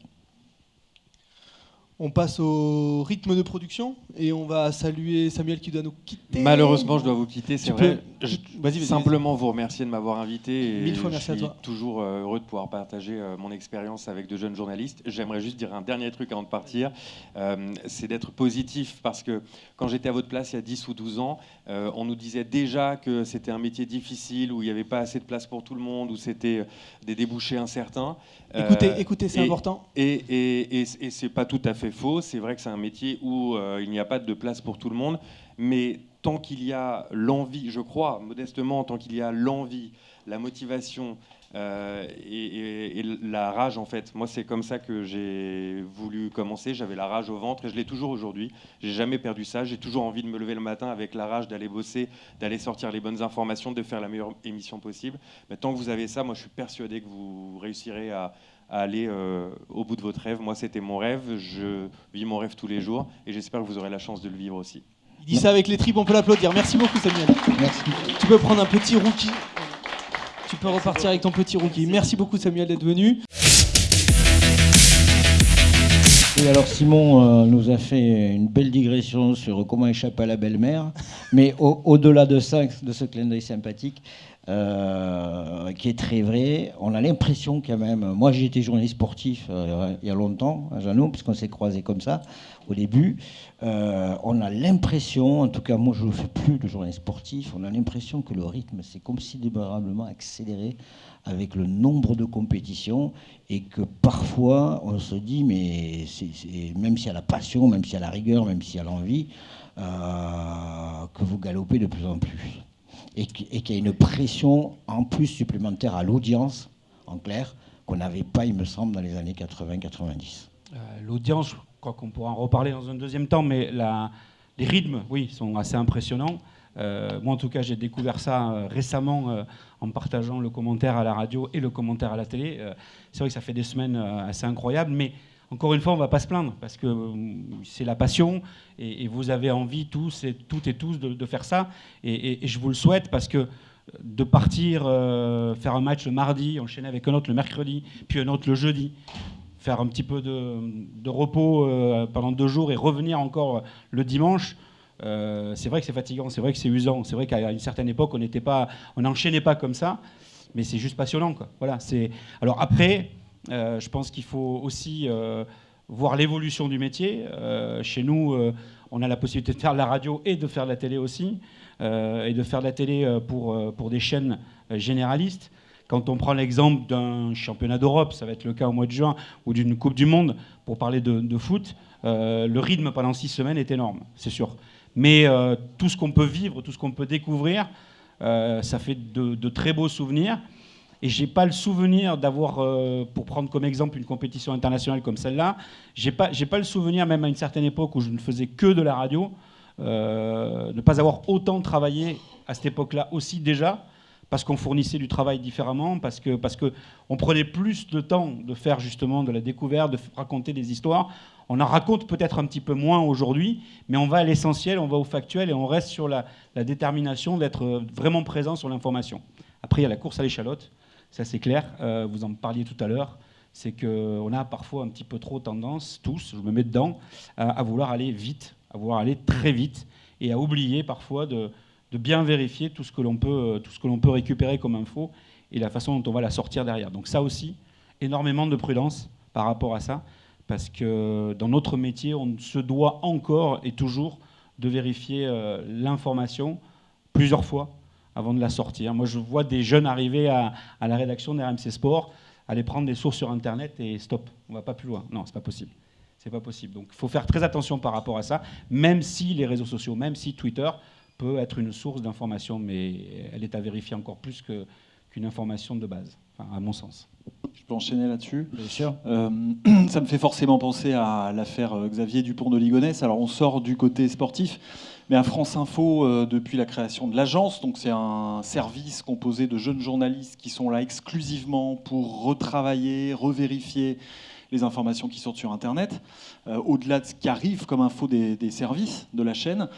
On passe au rythme de production et on va saluer Samuel qui doit nous quitter. Malheureusement, je dois vous quitter, c'est vrai. Je... Simplement vous remercier de m'avoir invité. Et Mille fois merci je suis à toi. toujours euh, heureux de pouvoir partager euh, mon expérience avec de jeunes journalistes. J'aimerais juste dire un dernier truc avant de partir, euh, c'est d'être positif parce que quand j'étais à votre place il y a 10 ou 12 ans, euh, on nous disait déjà que c'était un métier difficile, où il n'y avait pas assez de place pour tout le monde, où c'était des débouchés incertains. Écoutez, écoutez, c'est important. Et, et, et, et c'est pas tout à fait faux. C'est vrai que c'est un métier où euh, il n'y a pas de place pour tout le monde. Mais tant qu'il y a l'envie, je crois, modestement, tant qu'il y a l'envie, la motivation euh, et, et- et la rage, en fait. Moi, c'est comme ça que j'ai voulu commencer. J'avais la rage au ventre et je l'ai toujours aujourd'hui. J'ai jamais perdu ça. J'ai toujours envie de me lever le matin avec la rage d'aller bosser, d'aller sortir les bonnes informations, de faire la meilleure émission possible. Mais tant que vous avez ça, moi, je suis persuadé que vous réussirez à, à aller euh, au bout de votre rêve. Moi, c'était mon rêve. Je vis mon rêve tous les jours et j'espère que vous aurez la chance de le vivre aussi. Il dit ça avec les tripes, on peut l'applaudir. Merci beaucoup Samuel. Merci. Tu peux prendre un petit rookie. Peux repartir avec ton petit rookie. Merci beaucoup Samuel d'être venu. Et alors Simon euh, nous a fait une belle digression sur comment échapper à la belle-mère, mais au- au-delà de ça, de ce clin d'œil sympathique, euh, qui est très vrai, on a l'impression quand même, moi j'ai été journaliste sportif euh, il y a longtemps à Jeannot, puisqu'on s'est croisés comme ça au début, Euh, on a l'impression, en tout cas moi je ne fais plus de journaliste sportif, on a l'impression que le rythme s'est considérablement accéléré avec le nombre de compétitions et que parfois on se dit, mais c'est- même s'il y a la passion, même s'il y a la rigueur, même s'il y a l'envie, que vous galopez de plus en plus. Et qu'- et qu'il y a une pression en plus supplémentaire à l'audience, en clair, qu'on n'avait pas, il me semble, dans les années 80-90. Euh, L'audience, crois qu'on pourra en reparler dans un deuxième temps, mais les rythmes, oui, sont assez impressionnants. Euh, moi, en tout cas, j'ai découvert ça euh, récemment euh, en partageant le commentaire à la radio et le commentaire à la télé. C'est vrai que ça fait des semaines assez incroyables, mais encore une fois, on ne va pas se plaindre parce que euh, c'est la passion et, vous avez envie tous et toutes et tous de, faire ça. Et, je vous le souhaite parce que de partir euh, faire un match le mardi, enchaîner avec un autre le mercredi, puis un autre le jeudi, faire un petit peu de, repos euh, pendant deux jours et revenir encore le dimanche. euh, c'est vrai que c'est fatigant, c'est vrai que c'est usant, c'est vrai qu'à une certaine époque on n'était pas, on n'enchaînait pas comme ça, mais c'est juste passionnant quoi. Voilà. Alors après, euh, je pense qu'il faut aussi euh, voir l'évolution du métier. Euh, chez nous, euh, on a la possibilité de faire de la radio et de faire de la télé aussi, euh, et de faire de la télé euh, pour, euh, pour des chaînes euh, généralistes. Quand on prend l'exemple d'un championnat d'Europe, ça va être le cas au mois de juin, ou d'une Coupe du Monde, pour parler de, de foot, euh, le rythme pendant six semaines est énorme, c'est sûr. Mais euh, tout ce qu'on peut vivre, tout ce qu'on peut découvrir, euh, ça fait de, de très beaux souvenirs. Et j'ai pas le souvenir d'avoir, euh, pour prendre comme exemple une compétition internationale comme celle-là, j'ai pas, j'ai pas le souvenir, même à une certaine époque où je ne faisais que de la radio, euh, ne pas avoir autant travaillé à cette époque-là aussi déjà, parce qu'on fournissait du travail différemment, parce que parce que on prenait plus de temps de faire justement de la découverte, de raconter des histoires. On en raconte peut-être un petit peu moins aujourd'hui, mais on va à l'essentiel, on va au factuel et on reste sur la, la détermination d'être euh, vraiment présent sur l'information. Après, il y a la course à l'échalote, ça c'est clair, euh, vous en parliez tout à l'heure, c'est qu'on a parfois un petit peu trop tendance, tous, je me mets dedans, à, vouloir aller vite, à vouloir aller très vite, et à oublier parfois de, de bien vérifier tout ce que l'on peut, euh, tout ce que l'on peut récupérer comme info et la façon dont on va la sortir derrière. Donc ça aussi, énormément de prudence par rapport à ça, parce que dans notre métier, on se doit encore et toujours de vérifier euh, l'information plusieurs fois avant de la sortir. Moi, je vois des jeunes arriver à, à la rédaction d'RMC Sport, aller prendre des sources sur Internet et stop, on va pas plus loin. Non, c'est pas possible. C'est pas possible. Donc, il faut faire très attention par rapport à ça, même si les réseaux sociaux, même si Twitter peut être une source d'information, mais elle est à vérifier encore plus que qu'une information de base, enfin, à mon sens. Je peux enchaîner là-dessus? Bien sûr. Euh, <clears throat> ça me fait forcément penser à l'affaire euh, Xavier Dupont de Ligonnès. Alors on sort du côté sportif, mais à France Info, euh, depuis la création de l'agence, donc c'est un service composé de jeunes journalistes qui sont là exclusivement pour retravailler, revérifier les informations qui sortent sur Internet, au-delà de ce qui arrive comme info des, services de la chaîne.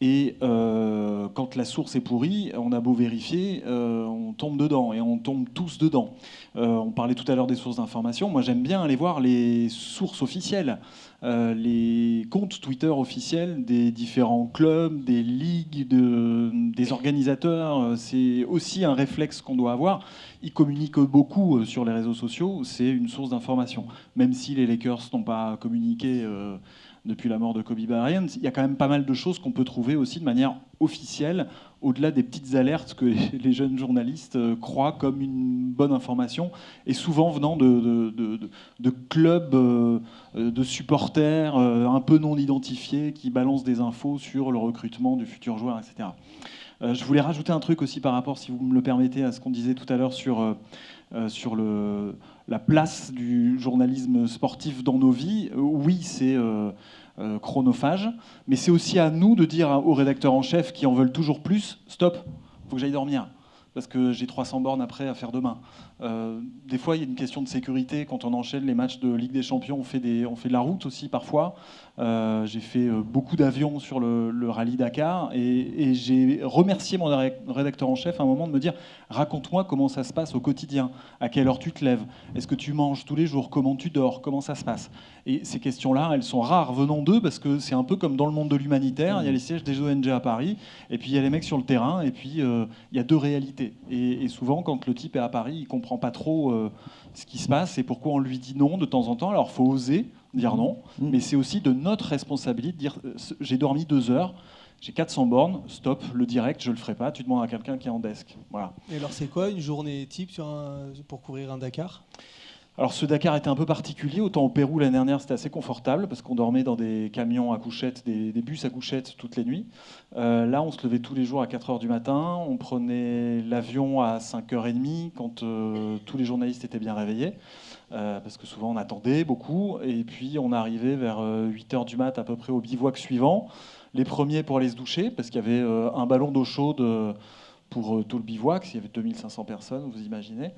Et euh, quand la source est pourrie, on a beau vérifier, euh, on tombe dedans et on tombe tous dedans. Euh, on parlait tout à l'heure des sources d'information. Moi, j'aime bien aller voir les sources officielles, les comptes Twitter officiels des différents clubs, des ligues, de, des organisateurs. C'est aussi un réflexe qu'on doit avoir. Ils communiquent beaucoup sur les réseaux sociaux. C'est une source d'information, même si les Lakers n'ont pas communiqué depuis la mort de Kobe Bryant, il y a quand même pas mal de choses qu'on peut trouver aussi de manière officielle, au-delà des petites alertes que <laughs> les jeunes journalistes euh, croient comme une bonne information, et souvent venant de, clubs euh, de supporters euh, un peu non identifiés qui balancent des infos sur le recrutement du futur joueur, etc. Je voulais rajouter un truc aussi par rapport, si vous me le permettez, à ce qu'on disait tout à l'heure sur, sur le, la place du journalisme sportif dans nos vies. Oui, c'est chronophage, mais c'est aussi à nous de dire aux rédacteurs en chef qui en veulent toujours plus, stop, faut que j'aille dormir parce que j'ai 300 bornes après à faire demain. Euh, des fois, il y a une question de sécurité. Quand on enchaîne les matchs de Ligue des Champions, on fait, des, on fait de la route aussi parfois. Euh, j'ai fait euh, beaucoup d'avions sur le, rallye Dakar et, j'ai remercié mon rédacteur en chef à un moment de me dire raconte-moi comment ça se passe au quotidien, à quelle heure tu te lèves, est-ce que tu manges tous les jours, comment tu dors, comment ça se passe? Et ces questions-là, elles sont rares venant d'eux parce que c'est un peu comme dans le monde de l'humanitaire. Il y a les sièges des ONG à Paris et puis il y a les mecs sur le terrain et puis il y a deux réalités. Et, et, souvent, quand le type est à Paris, il comprend pas trop ce qui se passe et pourquoi on lui dit non de temps en temps. Alors, faut oser dire non, mmh. mais c'est aussi de notre responsabilité de dire euh, j'ai dormi deux heures, j'ai 400 bornes, stop, le direct, je le ferai pas. Tu demandes à quelqu'un qui est en desk. Voilà. Et alors, c'est quoi une journée type sur pour courir un Dakar? Alors ce Dakar était un peu particulier. Autant au Pérou l'année dernière c'était assez confortable parce qu'on dormait dans des camions à couchettes, des, bus à couchettes toutes les nuits. Euh, là on se levait tous les jours à 4h du matin. On prenait l'avion à 5h30 quand euh, tous les journalistes étaient bien réveillés. Euh, parce que souvent on attendait beaucoup. Et puis on arrivait vers 8h du mat à peu près au bivouac suivant. Les premiers pour aller se doucher parce qu'il y avait un ballon d'eau chaude pour tout le bivouac. Il y avait 2500 personnes, vous imaginez.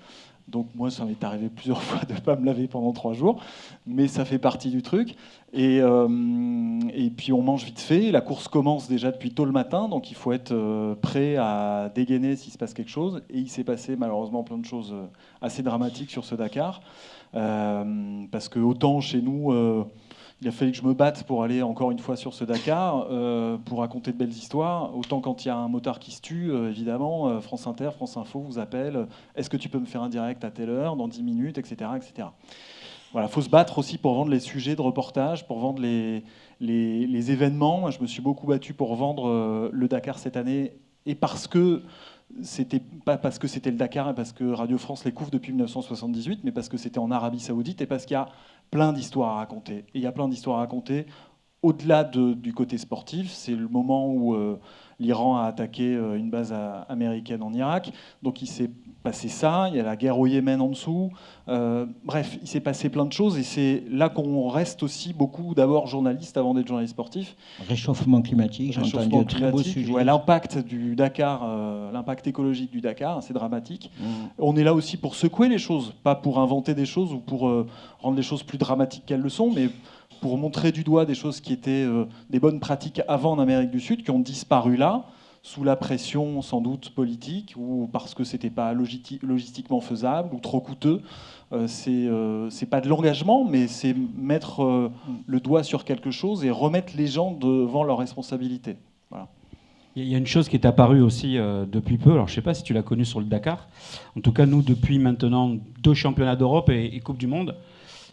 Donc moi, ça m'est arrivé plusieurs <laughs> fois de ne pas me laver pendant trois jours, mais ça fait partie du truc. Et, euh, puis on mange vite fait. La course commence déjà depuis tôt le matin, donc il faut être euh, prêt à dégainer s'il se passe quelque chose. Et il s'est passé malheureusement plein de choses euh, assez dramatiques sur ce Dakar, parce que autant chez nous il a fallu que je me batte pour aller encore une fois sur ce Dakar, euh, pour raconter de belles histoires. Autant quand il y a un motard qui se tue, euh, évidemment, euh, France Inter, France Info vous appelle. Est-ce que tu peux me faire un direct à telle heure, dans 10 minutes, etc. etc. Voilà, faut se battre aussi pour vendre les sujets de reportage, pour vendre les événements. Je me suis beaucoup battu pour vendre le Dakar cette année, et parce que c'était pas parce que c'était le Dakar et parce que Radio France les couvre depuis 1978, mais parce que c'était en Arabie Saoudite et parce qu'il y a plein d'histoires à raconter. Et il y a plein d'histoires à raconter au-delà du côté sportif. C'est le moment où euh, l'Iran a attaqué euh, une base américaine en Irak. Donc il s'est passé ça. Il y a la guerre au Yémen en dessous. Euh, bref, il s'est passé plein de choses. Et c'est là qu'on reste aussi beaucoup d'abord journaliste avant d'être journaliste sportif. Réchauffement climatique, j'ai entendu très beau sujet. l'impact du Dakar, l'impact écologique du Dakar, c'est dramatique. Mmh. On est là aussi pour secouer les choses, pas pour inventer des choses ou pour rendre les choses plus dramatiques qu'elles le sont, mais pour montrer du doigt des choses qui étaient euh, des bonnes pratiques avant en Amérique du Sud, qui ont disparu là, sous la pression sans doute politique, ou parce que c'était pas logistiquement faisable, ou trop coûteux. Euh, euh, c'est pas de l'engagement, mais c'est mettre le doigt sur quelque chose et remettre les gens devant leurs responsabilités. Il y a une chose qui est apparue aussi depuis peu, alors je ne sais pas si tu l'as connu sur le Dakar, en tout cas nous depuis maintenant deux championnats d'Europe et Coupe du Monde,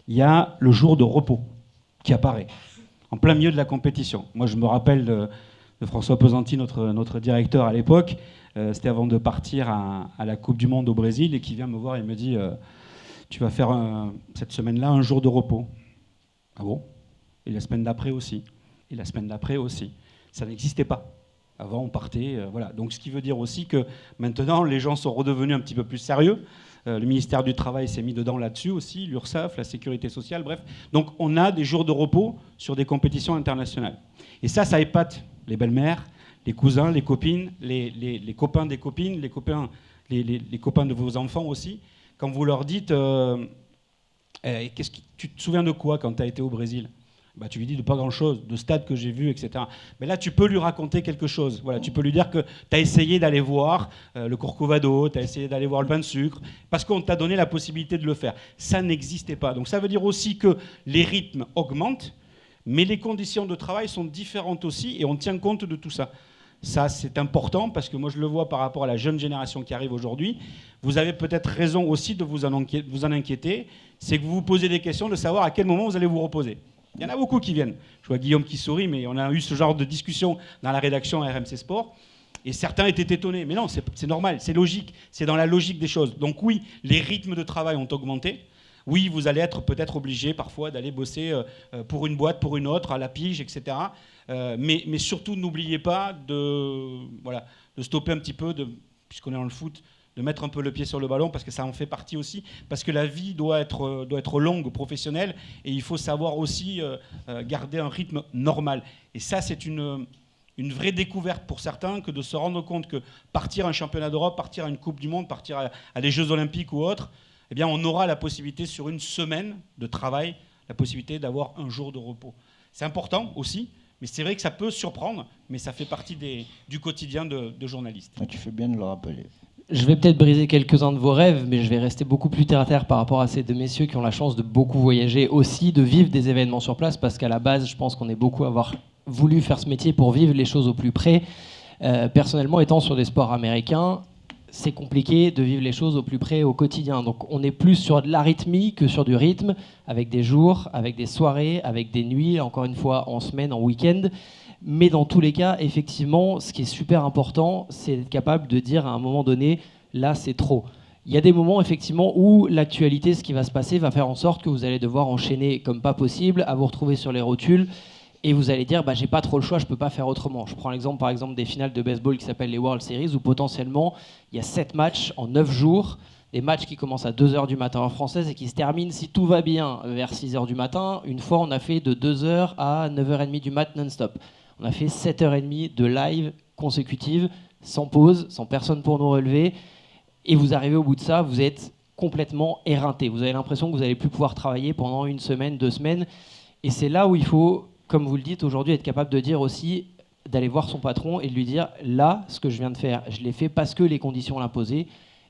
il y a le jour de repos qui apparaît en plein milieu de la compétition. Moi, je me rappelle de, François Pesanti, notre, notre directeur à l'époque. Euh, c'était avant de partir à, la Coupe du Monde au Brésil et qui vient me voir et me dit euh, Tu vas faire cette semaine-là un jour de repos. Ah bon? Et la semaine d'après aussi. Et la semaine d'après aussi. Ça n'existait pas. Avant, on partait. euh, voilà. Donc, ce qui veut dire aussi que maintenant, les gens sont redevenus un petit peu plus sérieux. Euh, le ministère du Travail s'est mis dedans là-dessus aussi, l'URSSAF, la sécurité sociale, bref. Donc, on a des jours de repos sur des compétitions internationales. Et ça, ça épate les belles-mères, les cousins, les copines, les, copains des copines, les copains, les, copains de vos enfants aussi. Quand vous leur dites, euh, Eh, qu'est-ce tu te souviens de quoi quand tu as été au Brésil? Bah, tu lui dis de pas grand-chose, de stades que j'ai vus, etc. Mais là, tu peux lui raconter quelque chose. Voilà, tu peux lui dire que tu as essayé d'aller voir euh, le Corcovado, tu as essayé d'aller voir le pain de sucre, parce qu'on t'a donné la possibilité de le faire. Ça n'existait pas. Donc ça veut dire aussi que les rythmes augmentent, mais les conditions de travail sont différentes aussi, et on tient compte de tout ça. Ça, c'est important parce que moi, je le vois par rapport à la jeune génération qui arrive aujourd'hui. Vous avez peut-être raison aussi de vous en inquiéter. C'est que vous vous posez des questions de savoir à quel moment vous allez vous reposer. Il y en a beaucoup qui viennent. Je vois Guillaume qui sourit, mais on a eu ce genre de discussion dans la rédaction RMC Sport. Et certains étaient étonnés. Mais non, c'est normal, c'est logique. C'est dans la logique des choses. Donc oui, les rythmes de travail ont augmenté. Oui, vous allez être peut-être obligé parfois d'aller bosser euh, euh, pour une boîte, pour une autre, à la pige, etc. Euh, mais, surtout, n'oubliez pas de, voilà, de stopper un petit peu, puisqu'on est dans le foot, de mettre un peu le pied sur le ballon, parce que ça en fait partie aussi. Parce que la vie doit être, euh, doit être longue, professionnelle, et il faut savoir aussi euh, euh, garder un rythme normal. Et ça, c'est une, une vraie découverte pour certains que de se rendre compte que partir à un championnat d'Europe, partir à une Coupe du Monde, partir à, des Jeux Olympiques ou autre, eh bien, on aura la possibilité sur une semaine de travail, la possibilité d'avoir un jour de repos. C'est important aussi, mais c'est vrai que ça peut surprendre, mais ça fait partie des- du quotidien de, de journaliste. Ah, Tu fais bien de le rappeler. Je vais peut-être briser quelques-uns de vos rêves, mais je vais rester beaucoup plus terre à terre par rapport à ces deux messieurs qui ont la chance de beaucoup voyager aussi, de vivre des événements sur place, parce qu'à la base, je pense qu'on est beaucoup à avoir voulu faire ce métier pour vivre les choses au plus près. Euh, personnellement, étant sur des sports américains, c'est compliqué de vivre les choses au plus près au quotidien. Donc on est plus sur de l'arythmie que sur du rythme, avec des jours, avec des soirées, avec des nuits, encore une fois en semaine, en week-end. Mais dans tous les cas, effectivement, ce qui est super important, c'est d'être capable de dire à un moment donné, là c'est trop. Il y a des moments effectivement où l'actualité, ce qui va se passer, va faire en sorte que vous allez devoir enchaîner comme pas possible, à vous retrouver sur les rotules, et vous allez dire, bah, j'ai pas trop le choix, je peux pas faire autrement. Je prends l'exemple par exemple des finales de baseball qui s'appellent les World Series, où potentiellement il y a 7 matchs en 9 jours, des matchs qui commencent à 2h du matin en française et qui se terminent, si tout va bien, vers 6h du matin. Une fois, on a fait de 2h à 9h30 du mat non-stop. On a fait 7h30 de live consécutive, sans pause, sans personne pour nous relever. Et vous arrivez au bout de ça, vous êtes complètement éreinté. Vous avez l'impression que vous n'allez plus pouvoir travailler pendant une semaine, deux semaines. Et c'est là où il faut, comme vous le dites aujourd'hui, être capable de dire aussi, d'aller voir son patron et de lui dire, là, ce que je viens de faire, je l'ai fait parce que les conditions l'imposaient.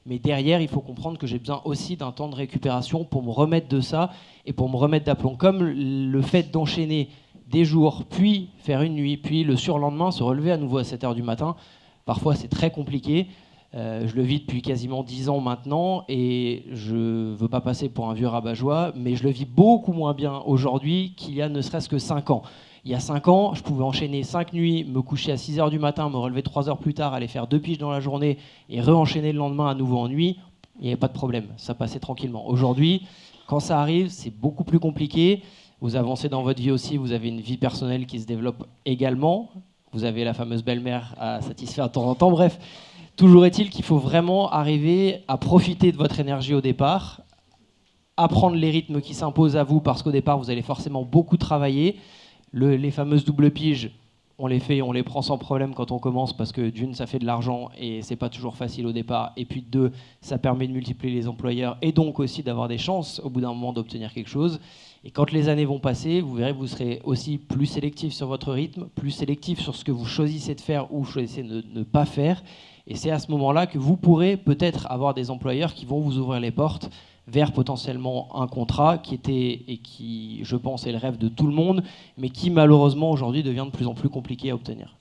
Mais derrière, il faut comprendre que j'ai besoin aussi d'un temps de récupération pour me remettre de ça et pour me remettre d'aplomb. Comme le fait d'enchaîner des jours, puis faire une nuit, puis le surlendemain se relever à nouveau à 7 h du matin, parfois c'est très compliqué. Euh, je le vis depuis quasiment 10 ans maintenant et je ne veux pas passer pour un vieux rabat-joie, mais je le vis beaucoup moins bien aujourd'hui qu'il y a ne serait-ce que 5 ans. Il y a 5 ans, je pouvais enchaîner 5 nuits, me coucher à 6 heures du matin, me relever 3 heures plus tard, aller faire deux piges dans la journée et re-enchaîner le lendemain à nouveau en nuit. Il n'y avait pas de problème, ça passait tranquillement. Aujourd'hui, quand ça arrive, c'est beaucoup plus compliqué. Vous avancez dans votre vie aussi, vous avez une vie personnelle qui se développe également. Vous avez la fameuse belle-mère à satisfaire de temps en temps. Bref, toujours est-il qu'il faut vraiment arriver à profiter de votre énergie au départ, apprendre les rythmes qui s'imposent à vous parce qu'au départ, vous allez forcément beaucoup travailler. Le- les fameuses doubles piges, on les fait, on les prend sans problème quand on commence parce que d'une, ça fait de l'argent et c'est pas toujours facile au départ. Et puis de deux, ça permet de multiplier les employeurs et donc aussi d'avoir des chances au bout d'un moment d'obtenir quelque chose. Et quand les années vont passer, vous verrez, vous serez aussi plus sélectif sur votre rythme, plus sélectif sur ce que vous choisissez de faire ou choisissez de ne pas faire. Et c'est à ce moment-là que vous pourrez peut-être avoir des employeurs qui vont vous ouvrir les portes vers potentiellement un contrat qui était et qui, je pense, est le rêve de tout le monde, mais qui malheureusement aujourd'hui devient de plus en plus compliqué à obtenir.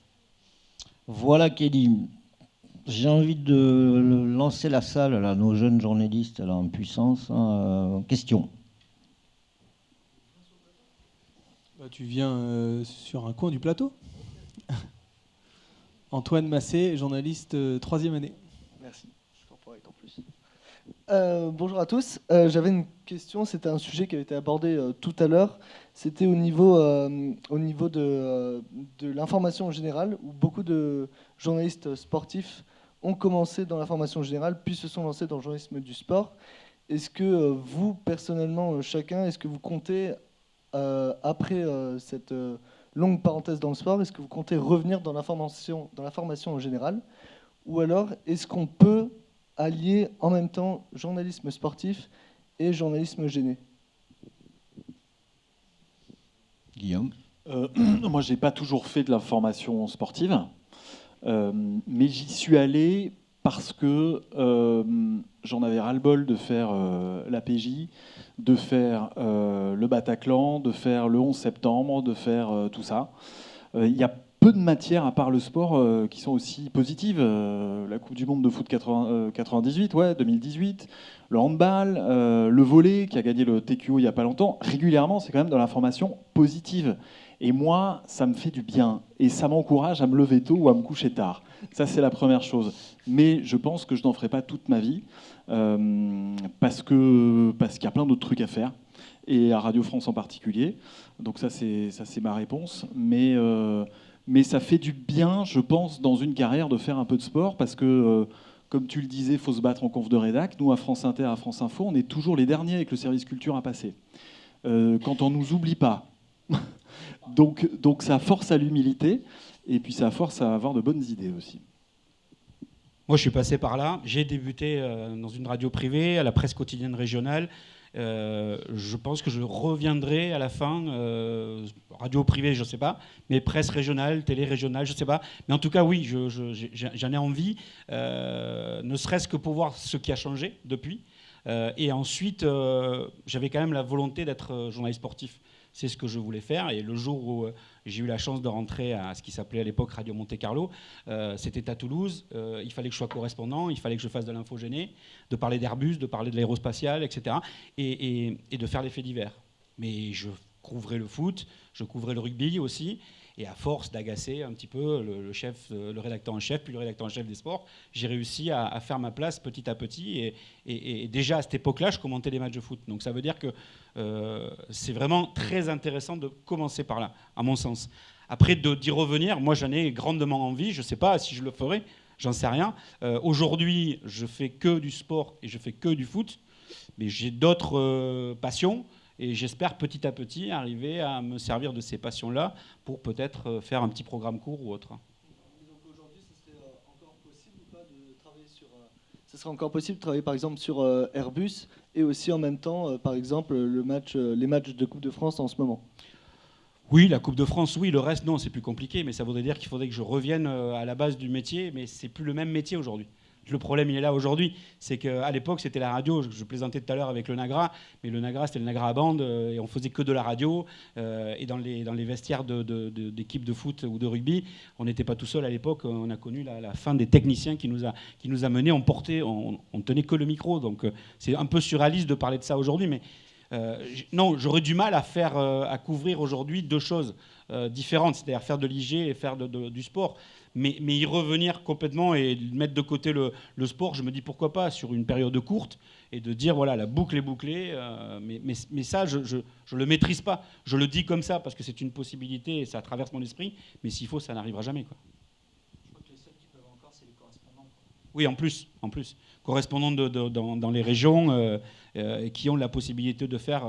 Voilà Kelly. J'ai envie de lancer la salle, là, nos jeunes journalistes en puissance. hein, euh, question. Bah, tu viens euh, sur un coin du plateau. <laughs> Antoine Massé, journaliste euh, troisième année. Merci. Je en plus. Euh, bonjour à tous. Euh, j'avais une question, c'était un sujet qui avait été abordé tout à l'heure. C'était au niveau, au niveau de, de l'information en général, où beaucoup de journalistes sportifs ont commencé dans l'information générale, puis se sont lancés dans le journalisme du sport. Est-ce que vous, personnellement, chacun, est-ce que vous comptez, après cette longue parenthèse dans le sport, est-ce que vous comptez revenir dans l'information, dans la formation en général? Ou alors, est-ce qu'on peut allier en même temps journalisme sportif et journalisme gêné? Guillaume? Euh, <clears throat> Moi, je n'ai pas toujours fait de l'information sportive, euh, mais j'y suis allé parce que euh, j'en avais ras-le-bol de faire la PJ, de faire le Bataclan, de faire le 11 septembre, de faire tout ça. Il y a peu de matières, à part le sport, euh, qui sont aussi positives. Euh, la Coupe du Monde de foot 98, euh, ouais, 2018, le handball, le volet, qui a gagné le TQO il n'y a pas longtemps. Régulièrement, c'est quand même dans l'information positive. Et moi, ça me fait du bien. Et ça m'encourage à me lever tôt ou à me coucher tard. Ça, c'est la première chose. Mais je pense que je n'en ferai pas toute ma vie. parce qu'il parce y a plein d'autres trucs à faire. Et à Radio France en particulier. Donc ça, c'est ma réponse. Mais mais ça fait du bien, je pense, dans une carrière de faire un peu de sport parce que, euh, comme tu le disais, il faut se battre en conf de rédac. Nous, à France Inter, à France Info, on est toujours les derniers avec le service culture à passer. Euh, quand on nous oublie pas. <laughs> donc, donc ça force à l'humilité et puis ça force à avoir de bonnes idées aussi. Moi, je suis passé par là. J'ai débuté euh, dans une radio privée, à la presse quotidienne régionale. Euh, je pense que je reviendrai à la fin, euh, radio privée, je ne sais pas, mais presse régionale, télé régionale, je ne sais pas. Mais en tout cas, oui, j'en ai envie, ne serait-ce que pour voir ce qui a changé depuis. et ensuite, j'avais quand même la volonté d'être journaliste sportif c'est ce que je voulais faire. Et le jour où euh, j'ai eu la chance de rentrer à ce qui s'appelait à l'époque Radio Monte Carlo, euh, c'était à Toulouse. Euh, il fallait que je sois correspondant, il fallait que je fasse de l'infogéné, de parler d'Airbus, de parler de l'aérospatial, etc. Et, et, de faire les faits divers. Mais je couvrais le foot, je couvrais le rugby aussi. Et à force d'agacer un petit peu le, chef, euh, le rédacteur en chef, puis le rédacteur en chef des sports, j'ai réussi à, faire ma place petit à petit. Et, déjà à cette époque-là, je commentais des matchs de foot. Donc ça veut dire que euh, c'est vraiment très intéressant de commencer par là, à mon sens. Après, d'y revenir, moi j'en ai grandement envie. Je ne sais pas si je le ferai, j'en sais rien. Euh, aujourd'hui, je fais que du sport et je fais que du foot. Mais j'ai d'autres passions. Et j'espère petit à petit arriver à me servir de ces passions-là pour peut-être euh, faire un petit programme court ou autre. Ce serait encore possible de travailler par exemple sur euh, Airbus et aussi en même temps, euh, par exemple, le match, les matchs de Coupe de France en ce moment? Oui, la Coupe de France, oui. Le reste, non, c'est plus compliqué. Mais ça voudrait dire qu'il faudrait que je revienne à la base du métier. Mais c'est plus le même métier aujourd'hui. Le problème, il est là aujourd'hui. C'est qu'à l'époque, c'était la radio. Je, plaisantais tout à l'heure avec le Nagra, mais le Nagra, c'était le Nagra à bande, euh, et on faisait que de la radio. Euh, et dans les, vestiaires d'équipes de, foot ou de rugby, on n'était pas tout seul à l'époque. On a connu la, fin des techniciens qui nous a, qui. On portait, on, tenait que le micro. Donc euh, c'est un peu surréaliste de parler de ça aujourd'hui, mais non, j'aurais du mal à couvrir aujourd'hui deux choses différentes, c'est-à-dire faire de l'IG et faire du sport mais, y revenir complètement et mettre de côté le, sport, je me dis pourquoi pas sur une période courte et de dire voilà la boucle est bouclée, euh, mais, ça je, ne le maîtrise pas. Je le dis comme ça parce que c'est une possibilité et ça traverse mon esprit, mais s'il faut ça n'arrivera jamais quoi. Je crois que les seuls qui peuvent encore c'est les correspondants. Oui en plus, en plus correspondants dans, les régions euh, euh, qui ont la possibilité de faire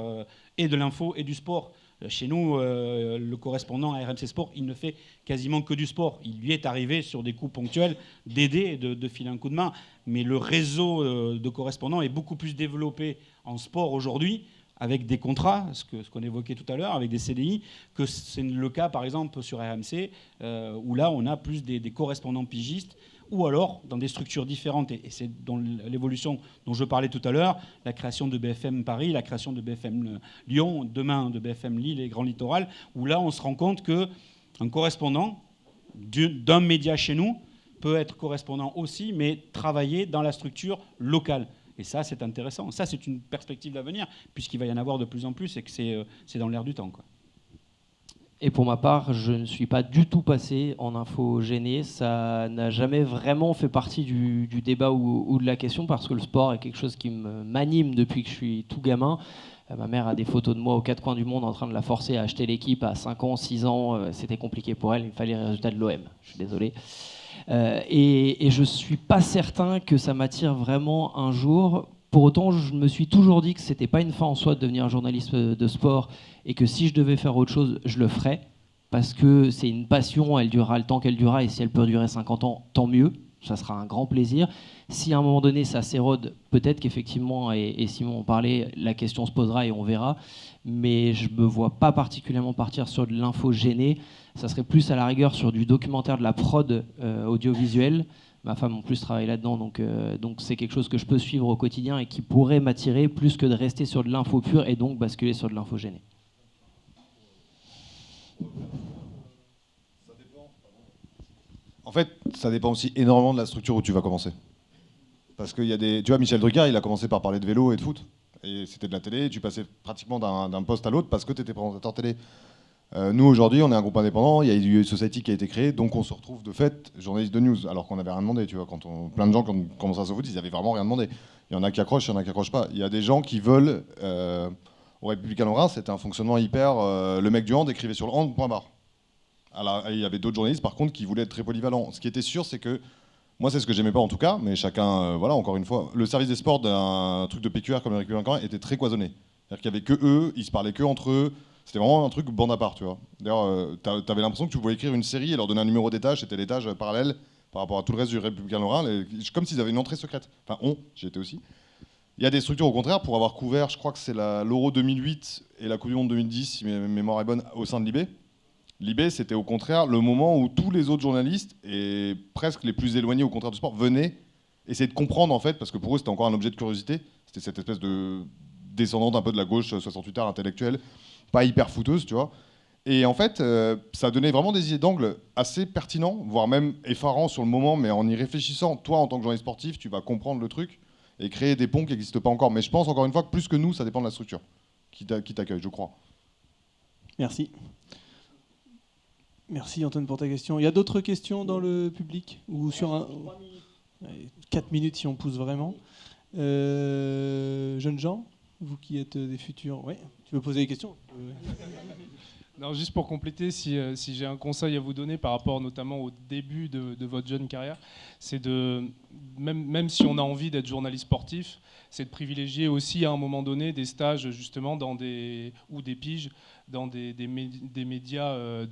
et de l'info et du sport. Chez nous, euh, le correspondant à RMC Sport, il ne fait quasiment que du sport. Il lui est arrivé sur des coups ponctuels d'aider et de, filer un coup de main. Mais le réseau euh, de correspondants est beaucoup plus développé en sport aujourd'hui avec des contrats, ce qu'on évoquait tout à l'heure, avec des CDI, que c'est le cas par exemple sur RMC, euh, où là on a plus des correspondants pigistes ou alors dans des structures différentes. Et, c'est dans l'évolution dont je parlais tout à l'heure, la création de BFM Paris, la création de BFM Lyon, demain de BFM Lille et Grand Littoral, où là on se rend compte qu'un correspondant d'un média chez nous peut être correspondant aussi, mais travailler dans la structure locale. Et ça, c'est intéressant. Ça, c'est une perspective d'avenir, puisqu'il va y en avoir de plus en plus et que c'est euh, dans l'air du temps. Quoi. Et pour ma part, je ne suis pas du tout passé en info gênée. Ça n'a jamais vraiment fait partie du, débat ou, de la question parce que le sport est quelque chose qui m'anime depuis que je suis tout gamin. Euh, ma mère a des photos de moi aux quatre coins du monde en train de la forcer à acheter l'équipe à 5 ans, 6 ans. Euh, c'était compliqué pour elle. Il me fallait les résultats de l'OM. Je suis désolé. Euh, et, et je ne suis pas certain que ça m'attire vraiment un jour. Pour autant, je me suis toujours dit que ce n'était pas une fin en soi de devenir journaliste de sport et que si je devais faire autre chose, je le ferais parce que c'est une passion, elle durera le temps qu'elle durera, et si elle peut durer 50 ans, tant mieux, ça sera un grand plaisir. Si à un moment donné ça s'érode, peut-être qu'effectivement, et, Simon en parlait, la question se posera et on verra, mais je me vois pas particulièrement partir sur de l'info gênée, ça serait plus à la rigueur sur du documentaire de la prod euh, audiovisuelle. Ma femme en plus travaille là-dedans, donc euh, donc c'est quelque chose que je peux suivre au quotidien et qui pourrait m'attirer plus que de rester sur de l'info pure et donc basculer sur de l'info gênée. En fait, ça dépend aussi énormément de la structure où tu vas commencer. Parce qu'il y a des. Tu vois, Michel Drucker, il a commencé par parler de vélo et de foot. Et c'était de la télé, tu passais pratiquement d'un poste à l'autre parce que tu étais présentateur télé. Euh, nous, aujourd'hui, on est un groupe indépendant, il y a eu Society qui a été créé, donc on se retrouve de fait journaliste de news, alors qu'on n'avait rien demandé. Tu vois, quand plein de gens, quand on commence à se foot, ils n'avaient vraiment rien demandé. Il y en a qui accrochent, il y en a qui accrochent pas. Il y a des gens qui veulent. Euh, au Républicain Lorrain, c'était un fonctionnement hyper. Euh, le mec du hand écrivait sur le hand, point barre. Alors, il y avait d'autres journalistes, par contre, qui voulaient être très polyvalents. Ce qui était sûr, c'est que. Moi, c'est ce que j'aimais pas en tout cas, mais chacun, voilà, encore une fois, le service des sports d'un truc de PQR comme le Républicain Lorrain était très cloisonné. C'est-à-dire qu'il y avait que eux, ils se parlaient que entre eux. C'était vraiment un truc bande à part, tu vois. D'ailleurs, euh, tu avais l'impression que tu pouvais écrire une série et leur donner un numéro d'étage, c'était l'étage parallèle par rapport à tout le reste du Républicain Lorrain, comme s'ils avaient une entrée secrète. Enfin, on, j'y étais aussi. Il y a des structures au contraire pour avoir couvert, je crois que c'est l'Euro 2008 et la Coupe du Monde 2010, si ma mémoire est bonne, au sein de l'IB. L'IB, c'était au contraire le moment où tous les autres journalistes, et presque les plus éloignés au contraire du sport, venaient essayer de comprendre en fait, parce que pour eux c'était encore un objet de curiosité. C'était cette espèce de descendante un peu de la gauche 68 heures intellectuelle, pas hyper fouteuse, tu vois. Et en fait, euh, ça donnait vraiment des idées d'angle assez pertinents, voire même effarants sur le moment, mais en y réfléchissant, toi en tant que journaliste sportif, tu vas comprendre le truc et créer des ponts qui n'existent pas encore. Mais je pense encore une fois que plus que nous, ça dépend de la structure qui t'accueille, je crois. Merci. Merci Antoine pour ta question. Il y a d'autres questions dans le public ou sur un 4 minutes si on pousse vraiment. Euh, jeunes gens, vous qui êtes des futurs, ouais, tu veux poser des questions? <laughs> Non, juste pour compléter, si, euh, si j'ai un conseil à vous donner par rapport notamment au début de, de votre jeune carrière, c'est de, même, même, si on a envie d'être journaliste sportif, c'est de privilégier aussi à un moment donné des stages justement dans des, ou des piges dans des, des, médias euh,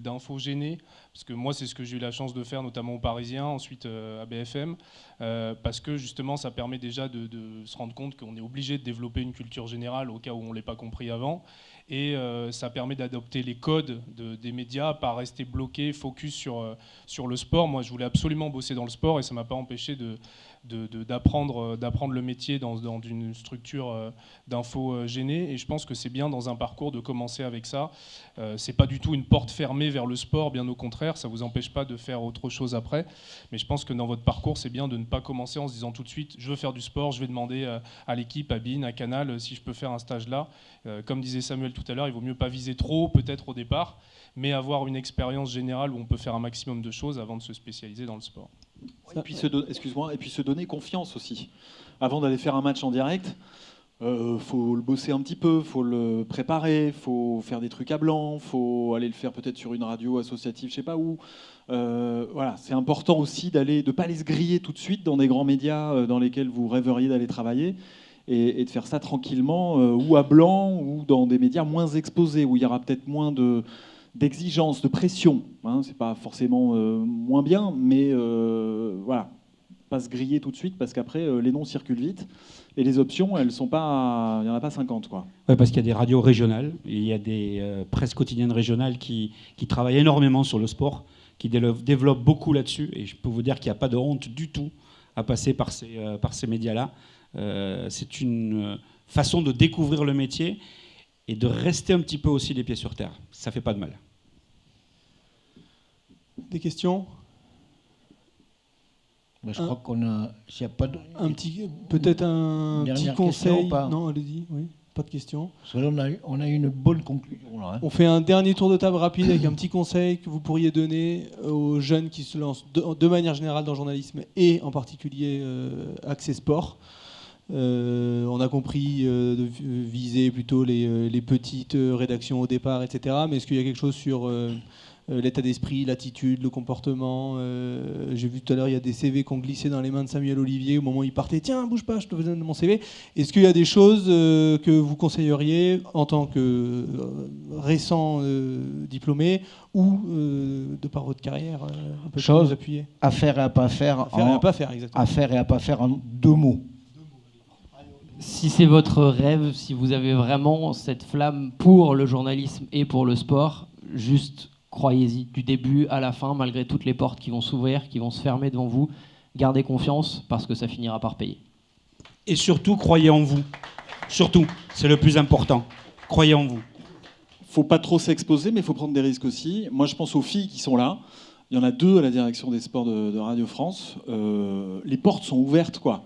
d'infos gênés, parce que moi c'est ce que j'ai eu la chance de faire notamment aux Parisiens, ensuite euh, à BFM, parce que justement ça permet déjà de, se rendre compte qu'on est obligé de développer une culture générale au cas où on ne l'ait pas compris avant, et euh, ça permet d'adopter les codes des médias, pas rester bloqué, focus sur, euh, sur le sport. Moi, je voulais absolument bosser dans le sport et ça m'a pas empêché de, d'apprendre euh, d'apprendre le métier dans, une structure euh, d'info euh, gênée. Et je pense que c'est bien dans un parcours de commencer avec ça. C'est pas du tout une porte fermée vers le sport bien au contraire. Ça vous empêche pas de faire autre chose après. Mais je pense que dans votre parcours c'est bien de ne pas commencer en se disant tout de suite je veux faire du sport je vais demander à l'équipe à BIN à Canal si je peux faire un stage là. Comme disait Samuel tout à l'heure il vaut mieux pas viser trop peut-être au départ mais avoir une expérience générale où on peut faire un maximum de choses avant de se spécialiser dans le sport et puis se, excuse-moi, et puis se donner confiance aussi. Avant d'aller faire un match en direct, euh, faut le bosser un petit peu, faut le préparer, faut faire des trucs à blanc, faut aller le faire peut-être sur une radio associative, je sais pas où. Euh, voilà, c'est important aussi d'aller, de pas aller se griller tout de suite dans des grands médias euh, dans lesquels vous rêveriez d'aller travailler. Et, et, de faire ça tranquillement, euh, ou à blanc, ou dans des médias moins exposés, où il y aura peut-être moins de, d'exigence, de pression. Hein, c'est pas forcément euh, moins bien, mais euh, voilà, pas se griller tout de suite parce qu'après euh, les noms circulent vite et les options, elles sont pas, il y en a pas 50 quoi. Ouais, parce qu'il y a des radios régionales, il y a des presses quotidiennes régionales qui, qui, travaillent énormément sur le sport, qui développent beaucoup là-dessus, et je peux vous dire qu'il n'y a pas de honte du tout à passer par ces, par ces médias-là. c'est une façon de découvrir le métier et de rester un petit peu aussi les pieds sur terre. Ça fait pas de mal. Des questions? Bah, Je crois qu'on a. S'il a pas de... Un petit, peut-être un petit conseil? non, allez-y. Oui. Pas de questions Parce que là, on a, eu- on a eu une bonne conclusion. Là, hein. On fait un dernier tour de table rapide avec un petit conseil que vous pourriez donner aux jeunes qui se lancent de, de manière générale dans le journalisme et en particulier euh, accès sport. Euh, on a compris euh, de vi- viser plutôt les, euh, les petites rédactions au départ, etc. Mais est-ce qu'il y a quelque chose sur euh, l'état d'esprit, l'attitude, le comportement J'ai vu tout à l'heure, il y a des CV qu'on glissait dans les mains de Samuel Olivier au moment où il partait. Tiens, bouge pas, je te donne mon CV. Est-ce qu'il y a des choses que vous conseilleriez en tant que récent diplômé ou de par votre carrière un peu plus Chose à faire et à pas faire. À faire et à pas faire, exactement. À faire et à pas faire en deux mots. Si c'est votre rêve, si vous avez vraiment cette flamme pour le journalisme et pour le sport, juste croyez-y du début à la fin, malgré toutes les portes qui vont s'ouvrir, qui vont se fermer devant vous. Gardez confiance parce que ça finira par payer. Et surtout, croyez en vous. Surtout, c'est le plus important. Croyez en vous. faut pas trop s'exposer, mais il faut prendre des risques aussi. Moi, je pense aux filles qui sont là. Il y en a deux à la direction des sports de, de Radio France. Euh, les portes sont ouvertes, quoi.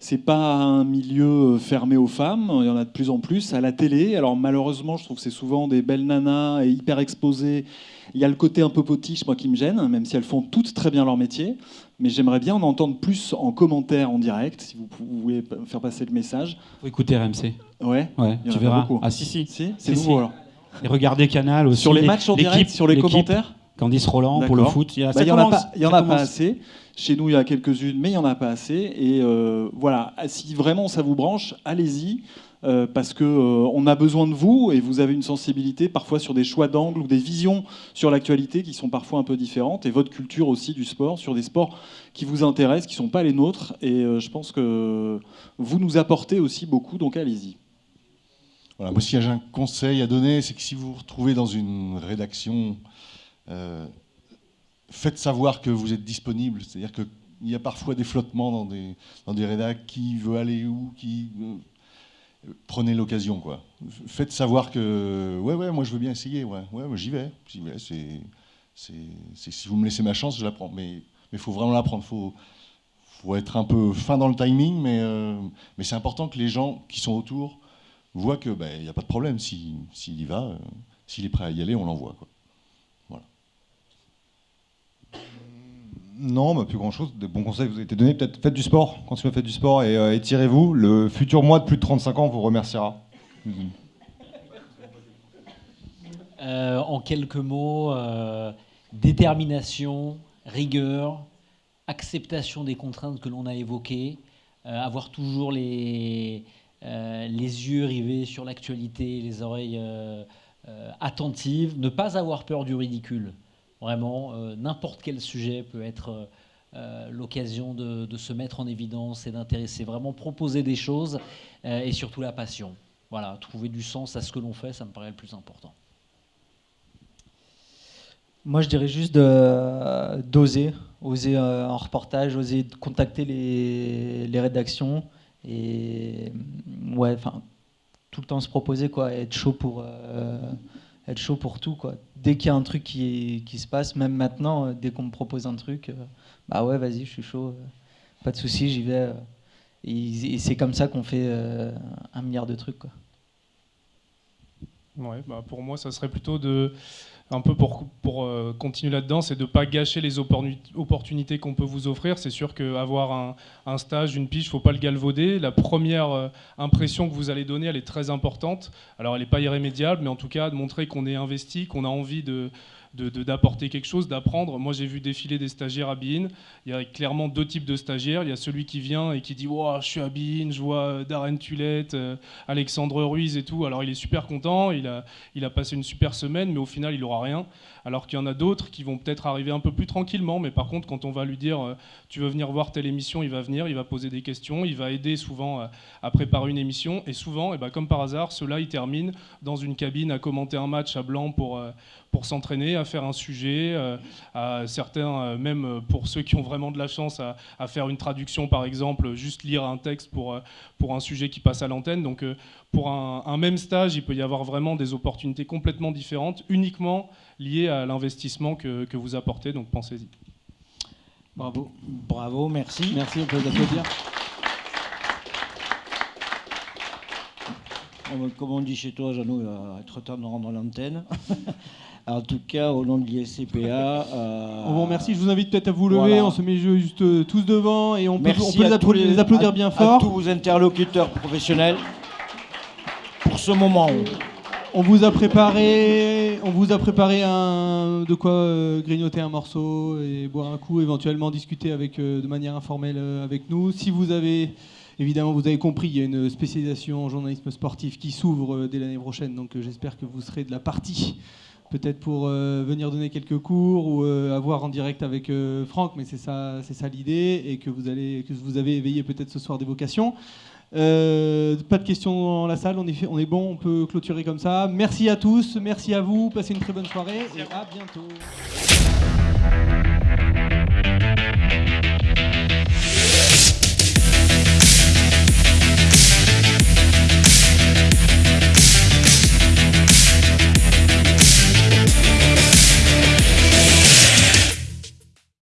C'est pas un milieu fermé aux femmes. Il y en a de plus en plus à la télé. Alors malheureusement, je trouve que c'est souvent des belles nanas et hyper exposées. Il y a le côté un peu potiche, moi, qui me gêne, même si elles font toutes très bien leur métier. Mais j'aimerais bien en entendre plus en commentaire, en direct, si vous pouvez faire passer le message. Faut écouter RMC. Ouais. Ouais, Il y en tu verras. beaucoup. Ah si si. Si, Si, c'est nouveau si. alors. Et regardez Canal aussi. Sur les matchs en direct, sur les commentaires Candice Roland pour le foot. Il y, a- Bah, ça il y en a pas, il y en a pas commence. assez. Chez nous, il y en a quelques-unes, mais il y en a pas assez. Et euh, voilà, si vraiment ça vous branche, allez-y. euh, parce que euh, on a besoin de vous et vous avez une sensibilité parfois sur des choix d'angle ou des visions sur l'actualité qui sont parfois un peu différentes et votre culture aussi du sport sur des sports qui vous intéressent qui sont pas les nôtres et euh, je pense que vous nous apportez aussi beaucoup donc allez-y. Voilà, moi, si j'ai un conseil à donner, c'est que si vous vous retrouvez dans une rédaction, euh, faites savoir que vous êtes disponible. C'est-à-dire qu'il y a parfois des flottements dans des, dans rédacs, qui veut aller où, qui. euh, prenez l'occasion, quoi. Faites savoir que, ouais, ouais, moi je veux bien essayer, ouais, ouais, j'y vais. Si vous me laissez ma chance, je la prends. Mais il faut vraiment la prendre. Faut, faut être un peu fin dans le timing, mais, euh, c'est important que les gens qui sont autour voient que ben, n'y a pas de problème. Si- S'il y va, s'il est prêt à y aller, on l'envoie. Non, bah, plus grand chose. Des bons conseils vous avez été donnés. Peut-être faites du sport. Continuez à faire du sport et euh, étirez-vous. Le futur moi de plus de 35 ans vous remerciera. Euh, en quelques mots, euh, détermination, rigueur, acceptation des contraintes que l'on a évoquées, avoir toujours les, les yeux rivés sur l'actualité, les oreilles attentives, ne pas avoir peur du ridicule. Vraiment, euh, n'importe quel sujet peut être euh, euh, l'occasion de, se mettre en évidence et d'intéresser, vraiment proposer des choses et surtout la passion. Voilà, trouver du sens à ce que l'on fait, ça me paraît le plus important. Moi, je dirais juste d'oser, oser en reportage, oser contacter les, rédactions et ouais, enfin, tout le temps se proposer quoi, être chaud pour être chaud pour tout quoi. Dès qu'il y a un truc qui, qui se passe, même maintenant, euh, dès qu'on me propose un truc, euh, bah ouais, vas-y, je suis chaud, euh, pas de souci, j'y vais. et et c'est comme ça qu'on fait un milliard de trucs quoi. Ouais, bah pour moi, ça serait plutôt de, un peu pour, pour euh, continuer là-dedans, c'est de ne pas gâcher les opportuni- opportunités qu'on peut vous offrir. C'est sûr qu'avoir un, un stage, une pige, il ne faut pas le galvauder. La première euh, impression que vous allez donner, elle est très importante. Alors, elle n'est pas irrémédiable, mais en tout cas, de montrer qu'on est investi, qu'on a envie de de- de- d'apporter quelque chose, d'apprendre. Moi, j'ai vu défiler des stagiaires à. Il y a clairement deux types de stagiaires. Il y a celui qui vient et qui dit Je suis à Bein, je vois euh, Darren Tulette, euh, Alexandre Ruiz et tout. Alors, il est super content, il a, il a passé une super semaine, mais au final, il n'aura rien. Alors qu'il y en a d'autres qui vont peut-être arriver un peu plus tranquillement, mais par contre, quand on va lui dire euh, Tu veux venir voir telle émission, il va venir, il va poser des questions, il va aider souvent à, préparer une émission. Et souvent, eh ben, comme par hasard, ceux-là, ils terminent dans une cabine à commenter un match à blanc pour, pour s'entraîner, à faire un sujet, euh, à certains, euh, même pour ceux qui ont vraiment de la chance, à, faire une traduction par exemple, juste lire un texte pour, euh, pour un sujet qui passe à l'antenne. Donc pour un, un même stage, il peut y avoir vraiment des opportunités complètement différentes, uniquement liées à l'investissement que, que vous apportez. Donc pensez-y. Bravo, bravo, merci. Merci, on peut vous applaudir. comme on dit chez toi, Jeannot, il va être temps de rendre l'antenne. <laughs> En tout cas, au nom de l'ISCPA. Euh, on vous remercie. Je vous invite peut-être à vous lever. On se met juste euh, tous devant et on peut, les, applaudir, bien fort. À tous vos interlocuteurs professionnels pour ce moment. On vous a préparé, on vous a préparé un, de quoi euh, grignoter un morceau et boire un coup, éventuellement discuter avec, de manière informelle avec nous. Si vous avez Évidemment, vous avez compris, il y a une spécialisation en journalisme sportif qui s'ouvre dès l'année prochaine, donc j'espère que vous serez de la partie peut-être pour euh, venir donner quelques cours ou euh, avoir en direct avec euh, Franck, mais c'est ça, c'est ça l'idée, et que vous, allez, que vous avez éveillé peut-être ce soir des vocations. pas de questions dans la salle, on est, on est bon, on peut clôturer comme ça. Merci à tous, merci à vous, passez une très bonne soirée et à bientôt.